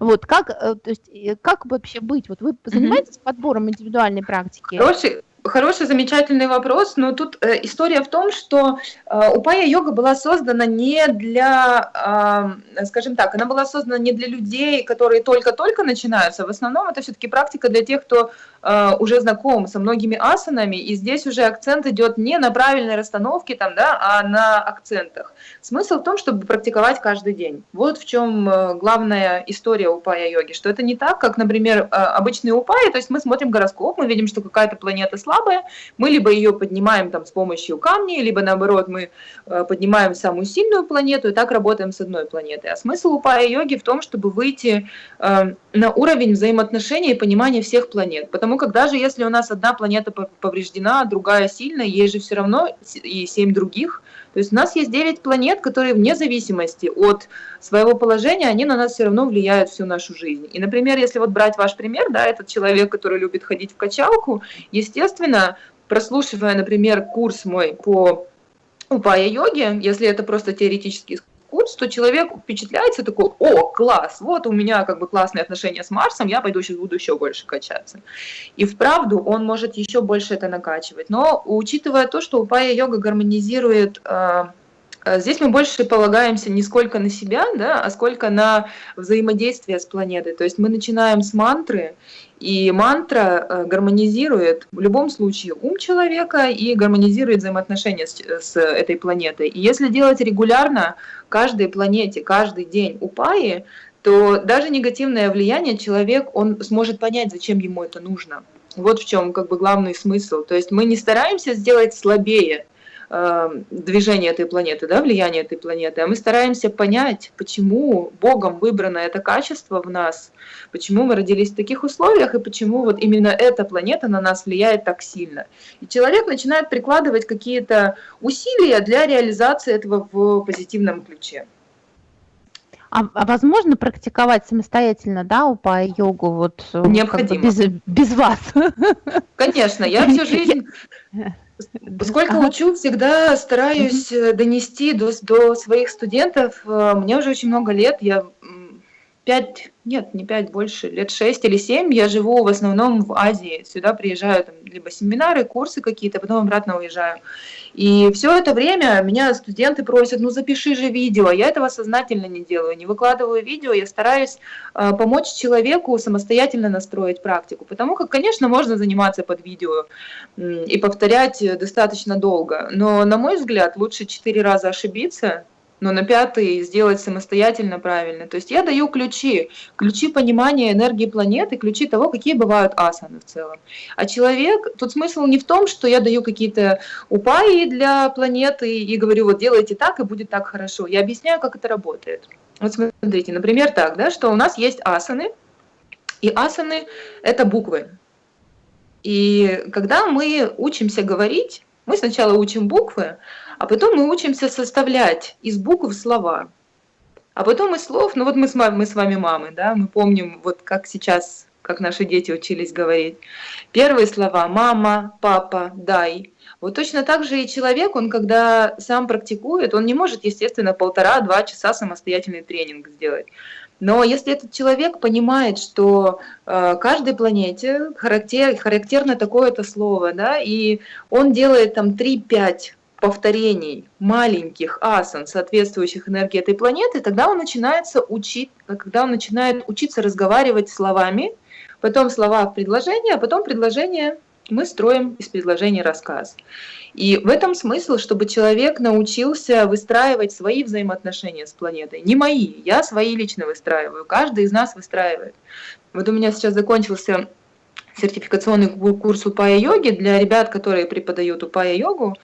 Вот, как, то есть, как вообще быть? Вот вы занимаетесь подбором индивидуальной практики? Хороший, Хороший, замечательный вопрос, но тут э, история в том, что э, упая йога была создана не для, э, скажем так, она была создана не для людей, которые только-только начинаются. В основном это все-таки практика для тех, кто уже знаком со многими асанами, и здесь уже акцент идет не на правильной расстановке, там, да, а на акцентах. Смысл в том, чтобы практиковать каждый день. Вот в чем э, главная история упая йоги, что это не так, как, например, э, обычные упаи, то есть мы смотрим гороскоп, мы видим, что какая-то планета слабая, мы либо ее поднимаем там с помощью камней, либо наоборот мы э, поднимаем самую сильную планету и так работаем с одной планетой. А смысл упая йоги в том, чтобы выйти э, на уровень взаимоотношений и понимания всех планет. Потому как даже если у нас одна планета повреждена, а другая сильная, есть же все равно и семь других, то есть у нас есть 9 планет, которые вне зависимости от своего положения, они на нас все равно влияют всю нашу жизнь. И, например, если вот брать ваш пример, да, этот человек, который любит ходить в качалку, естественно, прослушивая, например, курс мой по упая-йоге, если это просто теоретический курс, то человек впечатляется такой, о, класс, вот у меня как бы классные отношения с Марсом, я пойду сейчас буду еще больше качаться. И вправду он может еще больше это накачивать. Но учитывая то, что упая-йога гармонизирует э, э, Здесь мы больше полагаемся не сколько на себя, да, а сколько на взаимодействие с планетой. То есть мы начинаем с мантры, и мантра э, гармонизирует в любом случае ум человека и гармонизирует взаимоотношения с, с этой планетой. И если делать регулярно каждой планете, каждый день упаи, то даже негативное влияние человек, он сможет понять, зачем ему это нужно. Вот в чем как бы главный смысл. То есть мы не стараемся сделать слабее Э, движение этой планеты, да, влияние этой планеты, а мы стараемся понять, почему Богом выбрано это качество в нас, почему мы родились в таких условиях и почему вот именно эта планета на нас влияет так сильно. И человек начинает прикладывать какие-то усилия для реализации этого в позитивном ключе. А, а возможно практиковать самостоятельно, да, упа йогу вот Необходимо. Как бы без, без вас? Конечно, я всю жизнь Сколько ага. учу, всегда стараюсь угу. донести до, до своих студентов. Э, мне уже очень много лет, я пять, нет, не пять, больше, лет шесть или семь я живу в основном в Азии. Сюда приезжаю там, либо семинары, курсы какие-то, потом обратно уезжаю. И все это время меня студенты просят, ну запиши же видео. Я этого сознательно не делаю, не выкладываю видео, я стараюсь э, помочь человеку самостоятельно настроить практику. Потому как, конечно, можно заниматься под видео э, и повторять достаточно долго, но, на мой взгляд, лучше четыре раза ошибиться, но на пятый сделать самостоятельно правильно. То есть я даю ключи, ключи понимания энергии планеты, ключи того, какие бывают асаны в целом. А человек, тут смысл не в том, что я даю какие-то упаи для планеты и говорю, вот делайте так, и будет так хорошо. Я объясняю, как это работает. Вот смотрите, например, так, да, что у нас есть асаны, и асаны – это буквы. И когда мы учимся говорить, мы сначала учим буквы, а потом мы учимся составлять из букв слова. А потом из слов, ну вот мы с, мы с вами мамы, да, мы помним, вот как сейчас, как наши дети учились говорить. Первые слова «мама», «папа», «дай». Вот точно так же и человек, он когда сам практикует, он не может, естественно, полтора-два часа самостоятельный тренинг сделать. Но если этот человек понимает, что э, каждой планете характер, характерно такое-то слово, да, и он делает там 3-5 повторений маленьких асан, соответствующих энергии этой планеты, тогда он начинается учить, когда он начинает учиться разговаривать словами, потом слова в предложении, а потом предложение мы строим из предложения рассказ. И в этом смысл, чтобы человек научился выстраивать свои взаимоотношения с планетой. Не мои, я свои лично выстраиваю, каждый из нас выстраивает. Вот у меня сейчас закончился сертификационный курс упая-йоги для ребят, которые преподают упая-йогу. Э,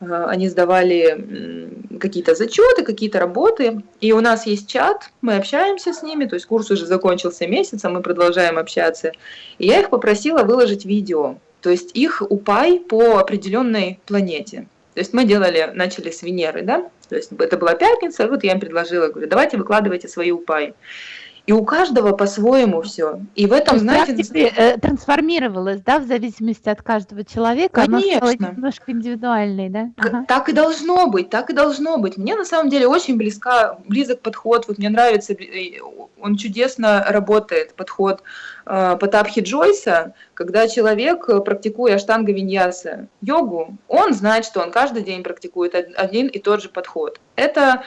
они сдавали какие-то зачеты, какие-то работы, и у нас есть чат, мы общаемся с ними, то есть курс уже закончился месяц, а мы продолжаем общаться. И я их попросила выложить видео, то есть их упай по определенной планете. То есть мы делали, начали с Венеры, да, то есть это была пятница, вот я им предложила, говорю, давайте выкладывайте свои упай. И у каждого по-своему все. И в этом, знаете... Э, трансформировалось, да, в зависимости от каждого человека? Конечно. Оно немножко индивидуальный, да? Ага. Так и должно быть, так и должно быть. Мне на самом деле очень близка, близок подход, вот мне нравится, э, он чудесно работает, подход э, Потапхи Джойса, когда человек, практикуя аштанга виньяса, йогу, он знает, что он каждый день практикует один и тот же подход. Это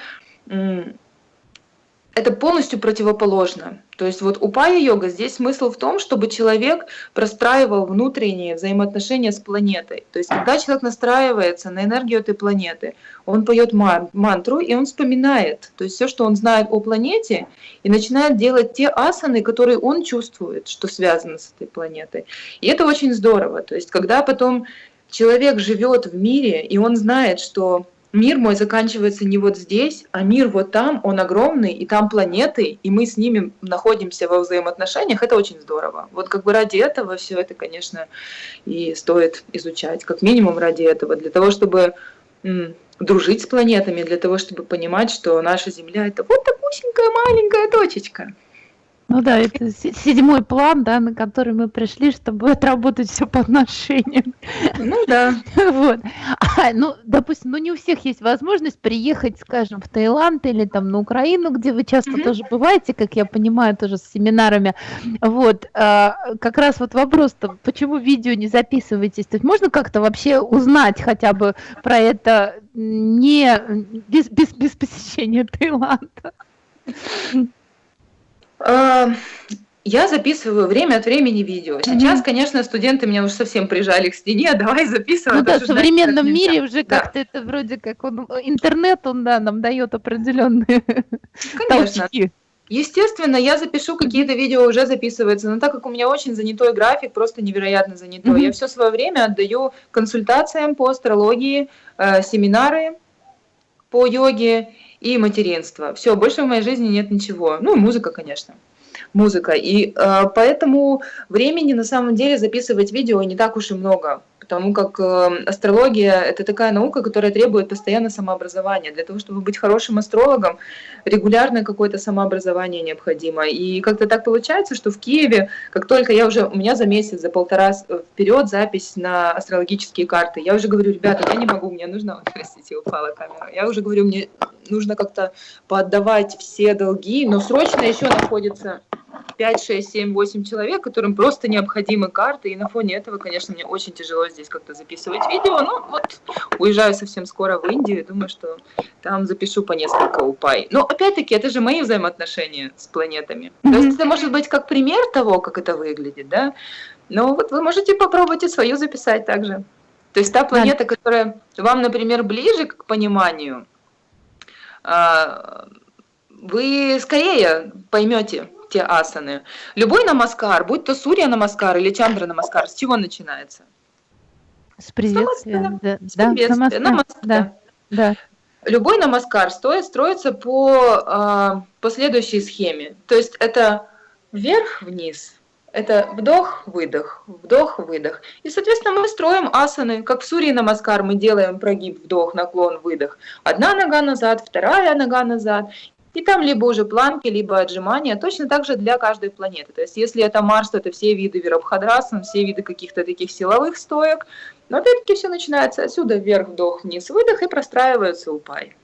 это полностью противоположно. То есть вот у пая-йога здесь смысл в том, чтобы человек простраивал внутренние взаимоотношения с планетой. То есть когда человек настраивается на энергию этой планеты, он поет мантру и он вспоминает, то есть все, что он знает о планете, и начинает делать те асаны, которые он чувствует, что связано с этой планетой. И это очень здорово. То есть когда потом человек живет в мире, и он знает, что мир мой заканчивается не вот здесь, а мир вот там, он огромный, и там планеты, и мы с ними находимся во взаимоотношениях, это очень здорово. Вот как бы ради этого все это, конечно, и стоит изучать, как минимум ради этого, для того, чтобы дружить с планетами, для того, чтобы понимать, что наша Земля это вот такусенькая маленькая точечка. Ну да, это седьмой план, да, на который мы пришли, чтобы отработать все по отношениям. Ну да. Вот. А, ну, допустим, ну не у всех есть возможность приехать, скажем, в Таиланд или там на Украину, где вы часто mm-hmm. тоже бываете, как я понимаю, тоже с семинарами. Вот. А, как раз вот вопрос-то, почему видео не записываетесь? То есть можно как-то вообще узнать хотя бы про это не без, без, без посещения Таиланда? А, я записываю время от времени видео. Сейчас, mm-hmm. конечно, студенты меня уже совсем прижали к стене, давай записывай. Ну да, в современном мире уже да. как-то это вроде как он, интернет, он да, нам дает определенные конечно. толчки. Естественно, я запишу какие-то видео, уже записываются, но так как у меня очень занятой график, просто невероятно занятой, mm-hmm. я все свое время отдаю консультациям по астрологии, э, семинары по йоге и материнство. Все, больше в моей жизни нет ничего. Ну, музыка, конечно. Музыка. И э, поэтому времени на самом деле записывать видео не так уж и много потому как э, астрология – это такая наука, которая требует постоянно самообразования. Для того, чтобы быть хорошим астрологом, регулярное какое-то самообразование необходимо. И как-то так получается, что в Киеве, как только я уже, у меня за месяц, за полтора вперед запись на астрологические карты, я уже говорю, ребята, я не могу, мне нужно, простите, упала камера, я уже говорю, мне нужно как-то поотдавать все долги, но срочно еще находится 5, 6, 7, 8 человек, которым просто необходимы карты, и на фоне этого, конечно, мне очень тяжело здесь как-то записывать видео, ну вот уезжаю совсем скоро в Индию, думаю, что там запишу по несколько упай. Но опять-таки, это же мои взаимоотношения с планетами. То есть это может быть как пример того, как это выглядит, да, но вот вы можете попробовать и свою записать также. То есть та планета, которая вам, например, ближе к пониманию, вы скорее поймете, те асаны. Любой намаскар, будь то сурья намаскар или чандра намаскар, с чего начинается? С приветствия. Да, с приветствия. Да, намаскар. Да, да. Любой намаскар стоит строится по, э, по следующей схеме. То есть это вверх-вниз, это вдох-выдох, вдох-выдох. И, соответственно, мы строим асаны, как в сурьи намаскар мы делаем прогиб, вдох, наклон, выдох. Одна нога назад, вторая нога назад. И там либо уже планки, либо отжимания, точно так же для каждой планеты. То есть если это Марс, то это все виды вирабхадрасан, все виды каких-то таких силовых стоек. Но опять-таки все начинается отсюда, вверх, вдох, вниз, выдох и простраивается упай.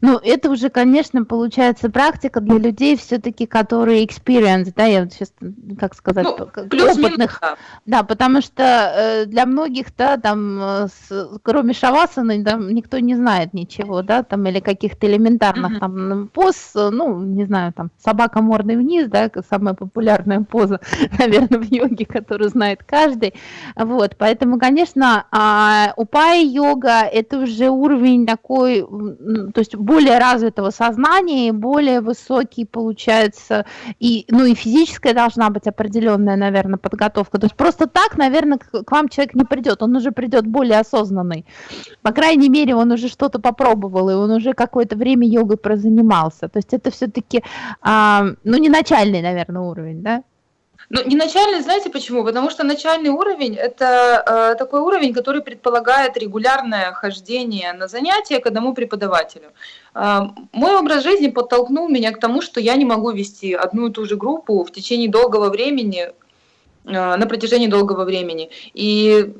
Ну, это уже, конечно, получается практика для людей все-таки, которые experience, да, я вот сейчас, как сказать, ну, плюс опытных. Минус, да. потому что э, для многих, да, там, э, с, кроме шавасаны, да, никто не знает ничего, да, там, или каких-то элементарных, uh-huh. там, поз, ну, не знаю, там, собака мордой вниз, да, самая популярная поза, наверное, в йоге, которую знает каждый, вот, поэтому, конечно, а, упай-йога, это уже уровень такой, то есть более развитого сознания и более высокий получается, и, ну и физическая должна быть определенная, наверное, подготовка. То есть просто так, наверное, к, к вам человек не придет, он уже придет более осознанный. По крайней мере, он уже что-то попробовал, и он уже какое-то время йогой прозанимался. То есть это все-таки, а, ну не начальный, наверное, уровень, да? Ну, не начальный, знаете почему? Потому что начальный уровень – это э, такой уровень, который предполагает регулярное хождение на занятия к одному преподавателю. Э, мой образ жизни подтолкнул меня к тому, что я не могу вести одну и ту же группу в течение долгого времени, э, на протяжении долгого времени. И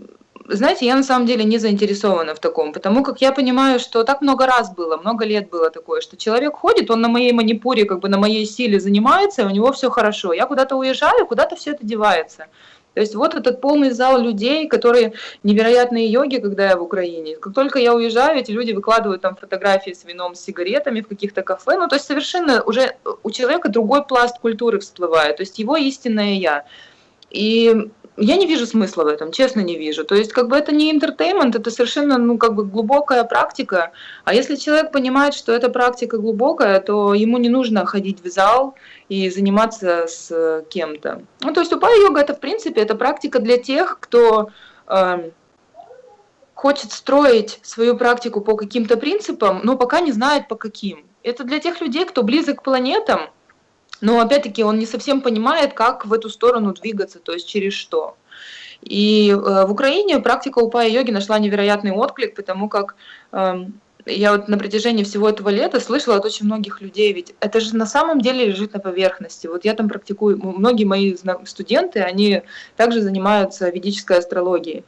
знаете, я на самом деле не заинтересована в таком, потому как я понимаю, что так много раз было, много лет было такое, что человек ходит, он на моей манипуре, как бы на моей силе занимается, и у него все хорошо. Я куда-то уезжаю, куда-то все это девается. То есть вот этот полный зал людей, которые невероятные йоги, когда я в Украине. Как только я уезжаю, эти люди выкладывают там фотографии с вином, с сигаретами в каких-то кафе. Ну, то есть совершенно уже у человека другой пласт культуры всплывает, то есть его истинное я. И я не вижу смысла в этом, честно не вижу. То есть, как бы это не интертеймент, это совершенно, ну, как бы глубокая практика. А если человек понимает, что эта практика глубокая, то ему не нужно ходить в зал и заниматься с кем-то. Ну, то есть, упая-йога, это, в принципе, это практика для тех, кто э, хочет строить свою практику по каким-то принципам, но пока не знает по каким. Это для тех людей, кто близок к планетам, но опять-таки он не совсем понимает, как в эту сторону двигаться, то есть через что. И э, в Украине практика упая йоги нашла невероятный отклик, потому как э, я вот на протяжении всего этого лета слышала от очень многих людей, ведь это же на самом деле лежит на поверхности. Вот я там практикую, многие мои студенты, они также занимаются ведической астрологией.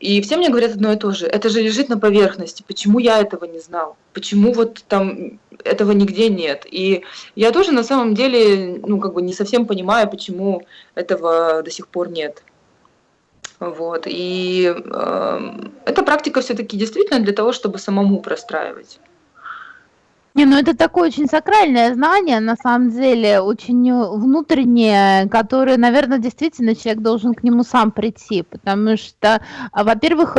И все мне говорят одно и то же. Это же лежит на поверхности. Почему я этого не знал? Почему вот там этого нигде нет? И я тоже на самом деле, ну, как бы не совсем понимаю, почему этого до сих пор нет. Вот. И э, эта практика все-таки действительно для того, чтобы самому простраивать. Не, ну это такое очень сакральное знание, на самом деле, очень внутреннее, которое, наверное, действительно человек должен к нему сам прийти, потому что, а, во-первых,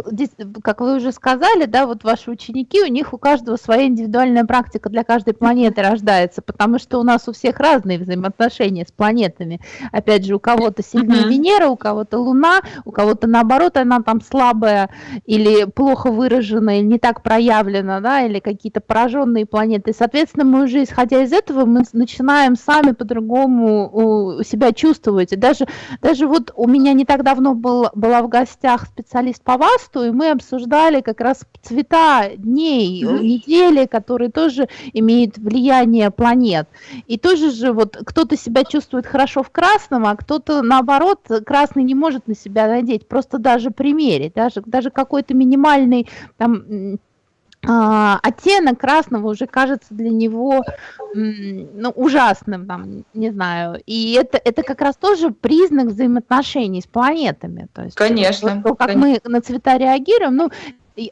как вы уже сказали, да, вот ваши ученики, у них у каждого своя индивидуальная практика для каждой планеты рождается, потому что у нас у всех разные взаимоотношения с планетами. Опять же, у кого-то сильнее uh-huh. Венера, у кого-то Луна, у кого-то наоборот она там слабая или плохо выражена, или не так проявлена, да, или какие-то пораженные планеты и, соответственно, мы уже, исходя из этого, мы начинаем сами по-другому себя чувствовать. И даже, даже вот у меня не так давно был, была в гостях специалист по ВАСТу, и мы обсуждали как раз цвета дней, недели, которые тоже имеют влияние планет. И тоже же вот кто-то себя чувствует хорошо в красном, а кто-то, наоборот, красный не может на себя надеть, просто даже примерить, даже, даже какой-то минимальный там оттенок красного уже кажется для него ну, ужасным, там, не знаю. И это, это как раз тоже признак взаимоотношений с планетами. То есть, конечно. То, как конечно. мы на цвета реагируем, ну,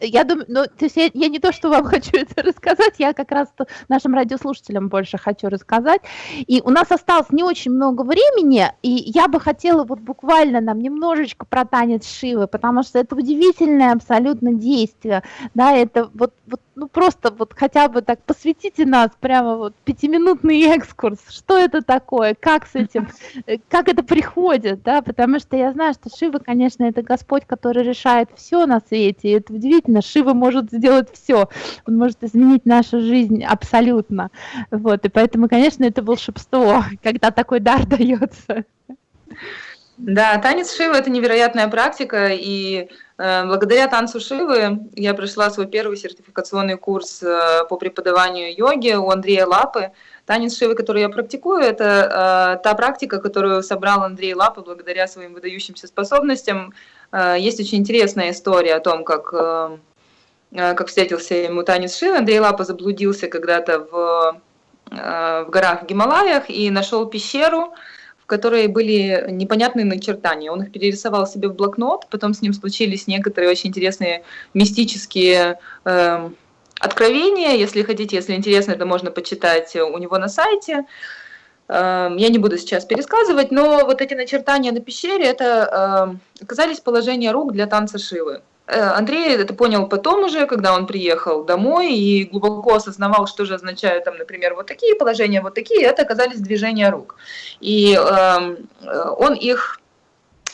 я думаю, ну, то есть я, я не то, что вам хочу это рассказать, я как раз нашим радиослушателям больше хочу рассказать. И у нас осталось не очень много времени, и я бы хотела вот буквально нам немножечко про танец Шивы, потому что это удивительное абсолютно действие, да, это вот, вот ну просто вот хотя бы так посвятите нас прямо вот пятиминутный экскурс, что это такое, как с этим, э, как это приходит, да, потому что я знаю, что Шива, конечно, это Господь, который решает все на свете, и это удивительно, Шива может сделать все, он может изменить нашу жизнь абсолютно, вот, и поэтому, конечно, это волшебство, когда такой дар дается. Да, танец Шивы – это невероятная практика, и э, благодаря танцу Шивы я прошла свой первый сертификационный курс э, по преподаванию йоги у Андрея Лапы. Танец Шивы, который я практикую, это э, та практика, которую собрал Андрей Лапы благодаря своим выдающимся способностям. Э, есть очень интересная история о том, как, э, э как встретился ему танец Шивы. Андрей Лапа заблудился когда-то в, в горах в Гималаях и нашел пещеру, которой были непонятные начертания. Он их перерисовал себе в блокнот, потом с ним случились некоторые очень интересные мистические откровения. Если хотите, если интересно, это можно почитать у него на сайте. Э, я не буду сейчас пересказывать, но вот эти начертания на пещере, это э, оказались положения рук для танца Шивы. Э, Андрей это понял потом уже, когда он приехал домой и глубоко осознавал, что же означают, там, например, вот такие положения, вот такие, это оказались движения рук. И эм, э, он их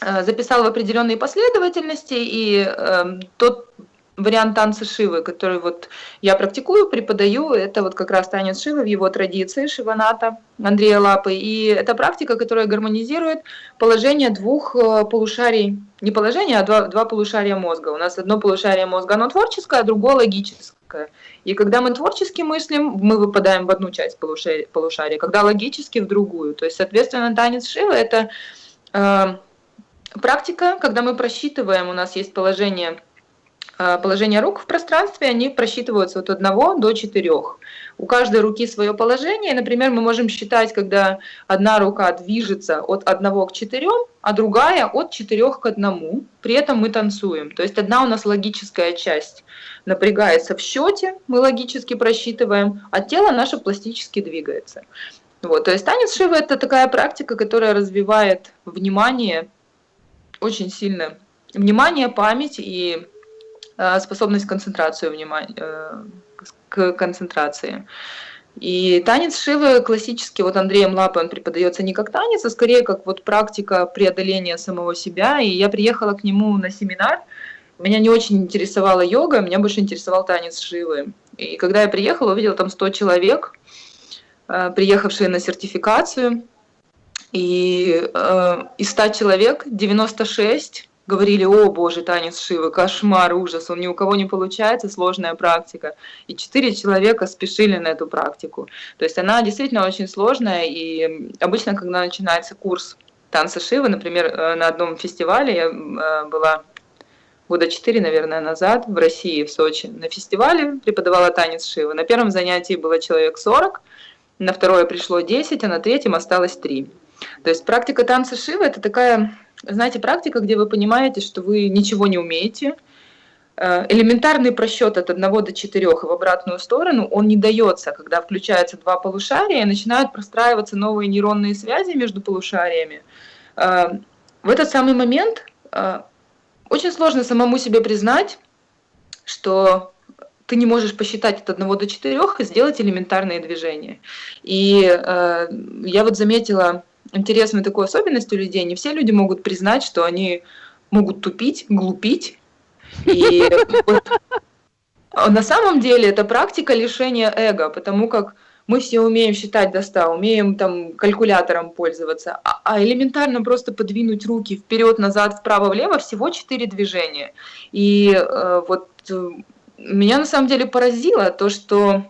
э, записал в определенной последовательности, и э, тот вариант танца Шивы, который вот я практикую, преподаю. Это вот как раз танец Шивы в его традиции Шиваната Андрея Лапы. И это практика, которая гармонизирует положение двух э, полушарий. Не положение, а два, два полушария мозга. У нас одно полушарие мозга, оно творческое, а другое логическое. И когда мы творчески мыслим, мы выпадаем в одну часть полушария, полушария когда логически в другую. То есть, соответственно, танец Шивы – это э, практика, когда мы просчитываем, у нас есть положение Э, положение рук в пространстве, они просчитываются от 1 до 4. У каждой руки свое положение. Например, мы можем считать, когда одна рука движется от 1 к 4, а другая от 4 к 1. При этом мы танцуем. То есть одна у нас логическая часть напрягается в счете, мы логически просчитываем, а тело наше пластически двигается. Вот, то есть танец Шивы – это такая практика, которая развивает внимание очень сильно. Внимание, память и Э, способность концентрацию внимания, э, к концентрации. И танец Шивы классический, вот Андреем Лапой он преподается не как танец, а скорее как вот практика преодоления самого себя. И я приехала к нему на семинар, меня не очень интересовала йога, меня больше интересовал танец Шивы. И когда я приехала, увидела там 100 человек, э, приехавшие на сертификацию. И из 100 человек 96 говорили, о боже, танец Шивы, кошмар, ужас, он ни у кого не получается, сложная практика. И четыре человека спешили на эту практику. То есть она действительно очень сложная, и обычно, когда начинается курс танца Шивы, например, э, на одном фестивале я э, была года четыре, наверное, назад в России, в Сочи, на фестивале преподавала танец Шивы. На первом занятии было человек 40, на второе пришло 10, а на третьем осталось 3. То есть практика танца Шивы – это такая знаете, практика, где вы понимаете, что вы ничего не умеете, э, элементарный просчет от 1 до 4 в обратную сторону, он не дается, когда включаются два полушария и начинают простраиваться новые нейронные связи между полушариями. Э, в этот самый момент э, очень сложно самому себе признать, что ты не можешь посчитать от 1 до 4 и сделать элементарные движения. И я вот заметила интересной такой особенностью людей, не все люди могут признать, что они могут тупить, глупить. И вот, на самом деле это практика лишения эго, потому как мы все умеем считать до 100, умеем там калькулятором пользоваться, а, а элементарно просто подвинуть руки вперед, назад, вправо, влево всего 4 движения. И э, вот э, меня на самом деле поразило то, что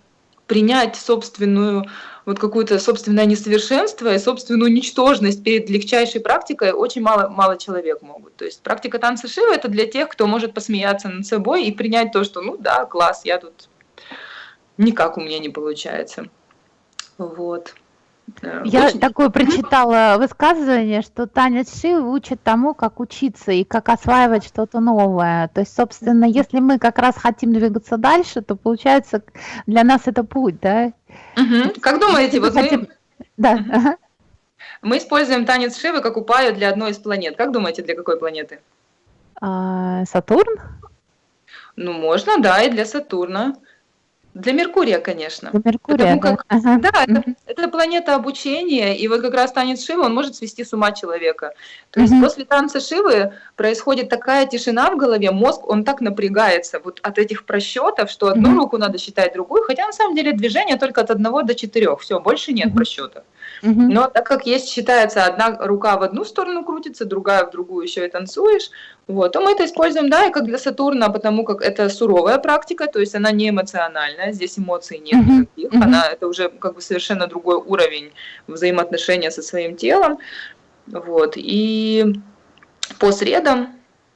принять собственную вот какое-то собственное несовершенство и собственную ничтожность перед легчайшей практикой очень мало, мало человек могут. То есть практика танца Шива – это для тех, кто может посмеяться над собой и принять то, что ну да, класс, я тут никак у меня не получается. Вот. Я Очень... такое прочитала высказывание, что танец Шивы учит тому, как учиться и как осваивать что-то новое. То есть, собственно, если мы как раз хотим двигаться дальше, то получается для нас это путь, да? Угу. Как думаете, вот хотим... мы... Да. Угу. Мы используем танец Шивы как упаю для одной из планет. Как думаете, для какой планеты? А, Сатурн? Ну, можно, да, и для Сатурна. Для Меркурия, конечно. Для Меркурия, Потому как, да. Ага. Да, это, это планета обучения, и вот как раз танец Шивы, он может свести с ума человека. То есть угу. после танца Шивы происходит такая тишина в голове, мозг, он так напрягается вот от этих просчетов, что одну угу. руку надо считать другую, хотя на самом деле движение только от одного до четырех, все, больше нет угу. просчетов. Но так как есть, считается, одна рука в одну сторону крутится, другая в другую еще и танцуешь, вот, то мы это используем, да, и как для Сатурна, потому как это суровая практика, то есть она не эмоциональная, здесь эмоций нет никаких, она, это уже как бы совершенно другой уровень взаимоотношения со своим телом, вот, и по средам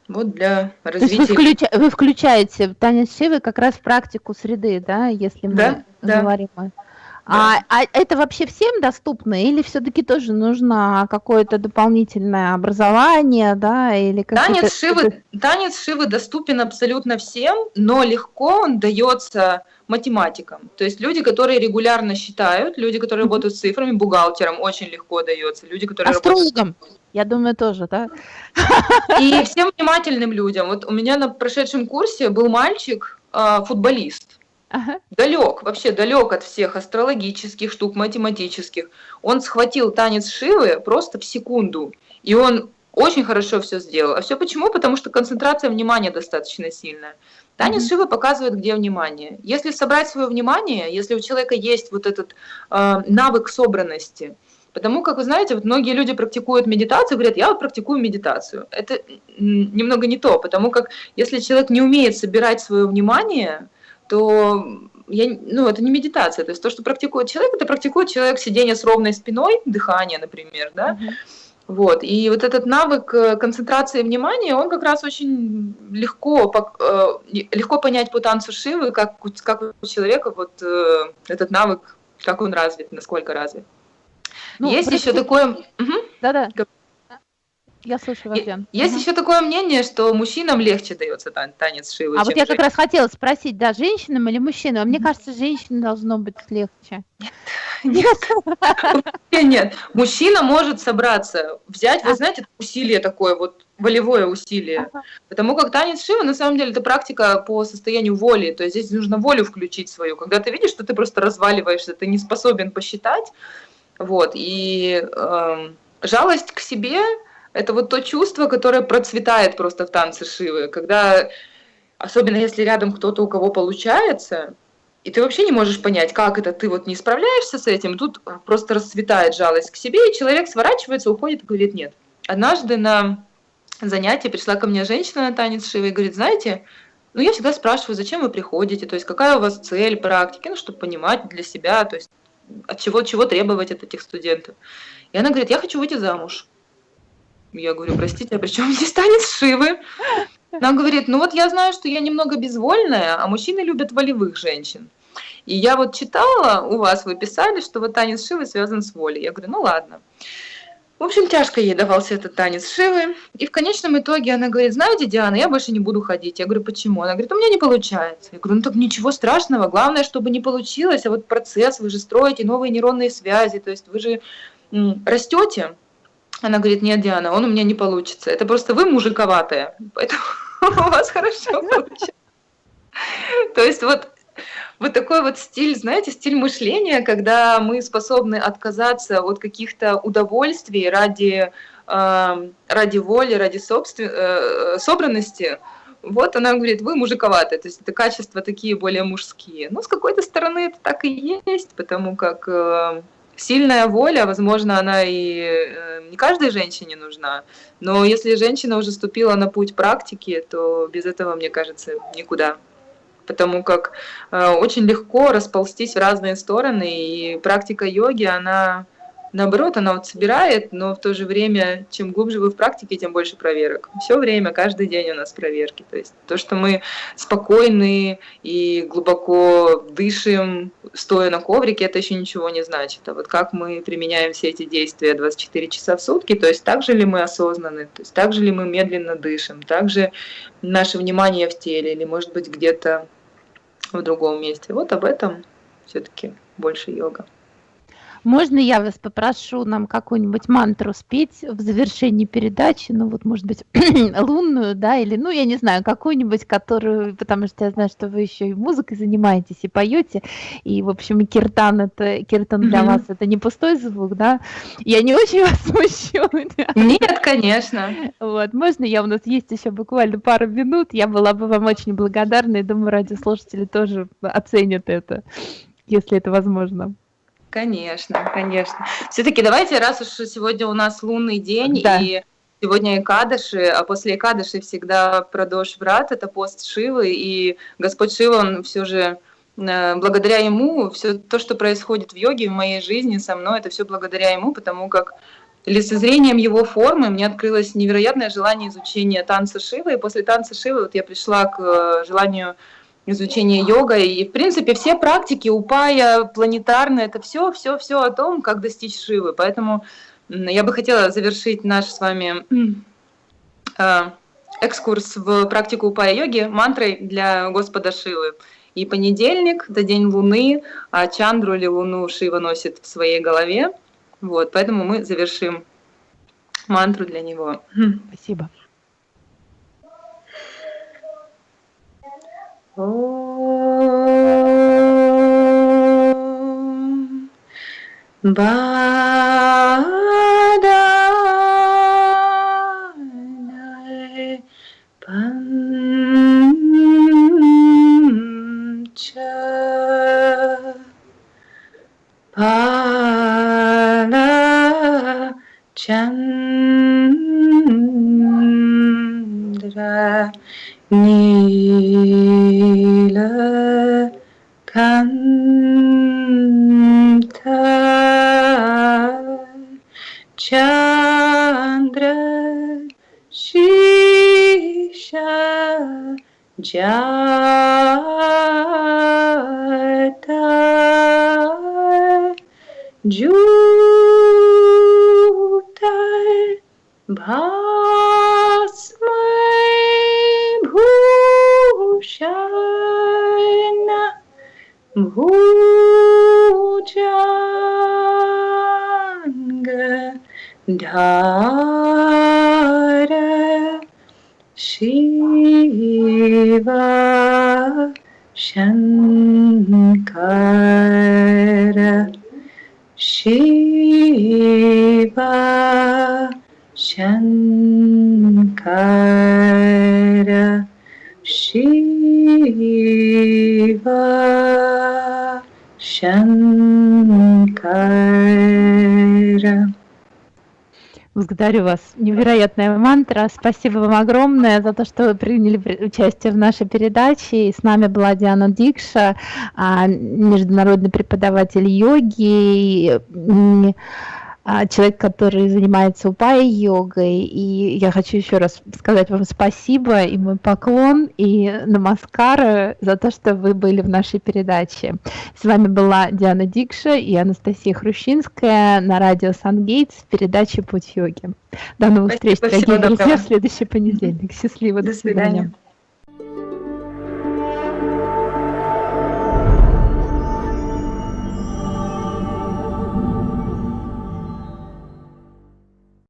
вот для развития... вы, включа... вы включаете танец Шивы как раз в практику среды, да, если мы да, говорим да. А, а это вообще всем доступно или все-таки тоже нужно какое-то дополнительное образование, да, или танец шивы, танец шивы доступен абсолютно всем, но легко он дается математикам. То есть люди, которые регулярно считают, люди, которые работают с цифрами, бухгалтерам очень легко дается. Люди, которые Астрологам, работают... я думаю, тоже, да? И всем внимательным людям. Вот у меня на прошедшем курсе был мальчик, а, футболист. Ага. Далек, вообще далек от всех астрологических штук, математических. Он схватил танец Шивы просто в секунду. И он очень хорошо все сделал. А все почему? Потому что концентрация внимания достаточно сильная. Танец mm-hmm. Шивы показывает, где внимание. Если собрать свое внимание, если у человека есть вот этот э, навык собранности, Потому как, вы знаете, вот многие люди практикуют медитацию, говорят, я вот практикую медитацию. Это немного не то, потому как если человек не умеет собирать свое внимание, то я, ну, это не медитация. То есть то, что практикует человек, это практикует человек сидение с ровной спиной, дыхание, например, да. Mm-hmm. Вот. И вот этот навык э, концентрации внимания, он как раз очень легко, э, легко понять по танцу Шивы, как, как у человека вот э, этот навык, как он развит, насколько развит. Ну, Есть еще такое... Да-да. Я слушаю вас, Есть угу. еще такое мнение, что мужчинам легче дается танец Шивы. А вот я как раз хотела спросить, да, женщинам или мужчинам? А мне кажется, женщинам должно быть легче. Нет. Нет. Мужчина может собраться, взять, вы а. знаете, усилие такое, вот волевое усилие. Потому как танец Шивы, на самом деле, это практика по состоянию воли. То есть здесь нужно волю включить свою. Когда ты видишь, что ты просто разваливаешься, ты не способен посчитать, вот, и э, жалость к себе – это вот то чувство, которое процветает просто в танце Шивы, когда, особенно если рядом кто-то, у кого получается, и ты вообще не можешь понять, как это, ты вот не справляешься с этим, тут просто расцветает жалость к себе, и человек сворачивается, уходит и говорит «нет». Однажды на занятие пришла ко мне женщина на танец Шивы и говорит, знаете, ну, я всегда спрашиваю, зачем вы приходите, то есть какая у вас цель практики, ну, чтобы понимать для себя, то есть от чего, чего требовать от этих студентов. И она говорит, я хочу выйти замуж. Я говорю, простите, а при чем здесь танец Шивы? Она говорит, ну вот я знаю, что я немного безвольная, а мужчины любят волевых женщин. И я вот читала, у вас вы писали, что вот танец Шивы связан с волей. Я говорю, ну ладно. В общем, тяжко ей давался этот танец Шивы. И в конечном итоге она говорит, знаете, Диана, я больше не буду ходить. Я говорю, почему? Она говорит, у меня не получается. Я говорю, ну так ничего страшного, главное, чтобы не получилось. А вот процесс, вы же строите новые нейронные связи, то есть вы же растете. Она говорит, нет, Диана, он у меня не получится. Это просто вы мужиковатая, поэтому у вас хорошо получится. То есть вот вот такой вот стиль, знаете, стиль мышления, когда мы способны отказаться от каких-то удовольствий ради, э, ради воли, ради собствен... э, собранности. Вот она говорит, вы мужиковатые, то есть это качества такие более мужские. Ну, с какой-то стороны это так и есть, потому как э, сильная воля, возможно, она и э, не каждой женщине нужна, но если женщина уже ступила на путь практики, то без этого, мне кажется, никуда. Потому как э, очень легко расползтись в разные стороны, и практика йоги, она наоборот, она вот собирает, но в то же время, чем глубже вы в практике, тем больше проверок. Все время, каждый день у нас проверки. То есть то, что мы спокойны и глубоко дышим, стоя на коврике, это еще ничего не значит. А вот как мы применяем все эти действия 24 часа в сутки, то есть так же ли мы осознаны, то есть так же ли мы медленно дышим, так же наше внимание в теле, или может быть где-то в другом месте. Вот об этом все-таки больше йога. Можно я вас попрошу нам какую-нибудь мантру спеть в завершении передачи, ну вот, может быть, лунную, да, или, ну, я не знаю, какую-нибудь, которую, потому что я знаю, что вы еще и музыкой занимаетесь, и поете, и, в общем, киртан, это, киртан для вас это не пустой звук, да? Я не очень вас смущу. Нет, конечно. Вот, можно я, у нас есть еще буквально пару минут, я была бы вам очень благодарна, и думаю, радиослушатели тоже оценят это, если это возможно. Конечно, конечно. Все-таки давайте, раз уж сегодня у нас лунный день да. и сегодня Экадыши, а после Экадыши всегда продолж врат, это пост Шивы, и Господь Шива, он все же э, благодаря ему, все то, что происходит в йоге, в моей жизни, со мной, это все благодаря ему, потому как лицезрением его формы мне открылось невероятное желание изучения танца Шивы, и после танца Шивы вот я пришла к э, желанию изучение йога. И, в принципе, все практики упая, планетарные, это все, все, все о том, как достичь Шивы. Поэтому я бы хотела завершить наш с вами э, экскурс в практику упая йоги мантрой для Господа Шивы. И понедельник – это день Луны, а Чандру или Луну Шива носит в своей голове. Вот, поэтому мы завершим мантру для него. Спасибо. Om Ba. Jata Jutai Bhasmai Bhushana Bhujanga Dhara Благодарю вас. Невероятная мантра. Спасибо вам огромное за то, что вы приняли участие в нашей передаче. И с нами была Диана Дикша, а, международный преподаватель йоги, человек, который занимается упай-йогой. И я хочу еще раз сказать вам спасибо и мой поклон, и намаскара за то, что вы были в нашей передаче. С вами была Диана Дикша и Анастасия Хрущинская на радио Сангейтс в передаче «Путь йоги». До новых Спасибо, встреч, дорогие друзья, в следующий понедельник. Счастливо, до, До свидания. свидания.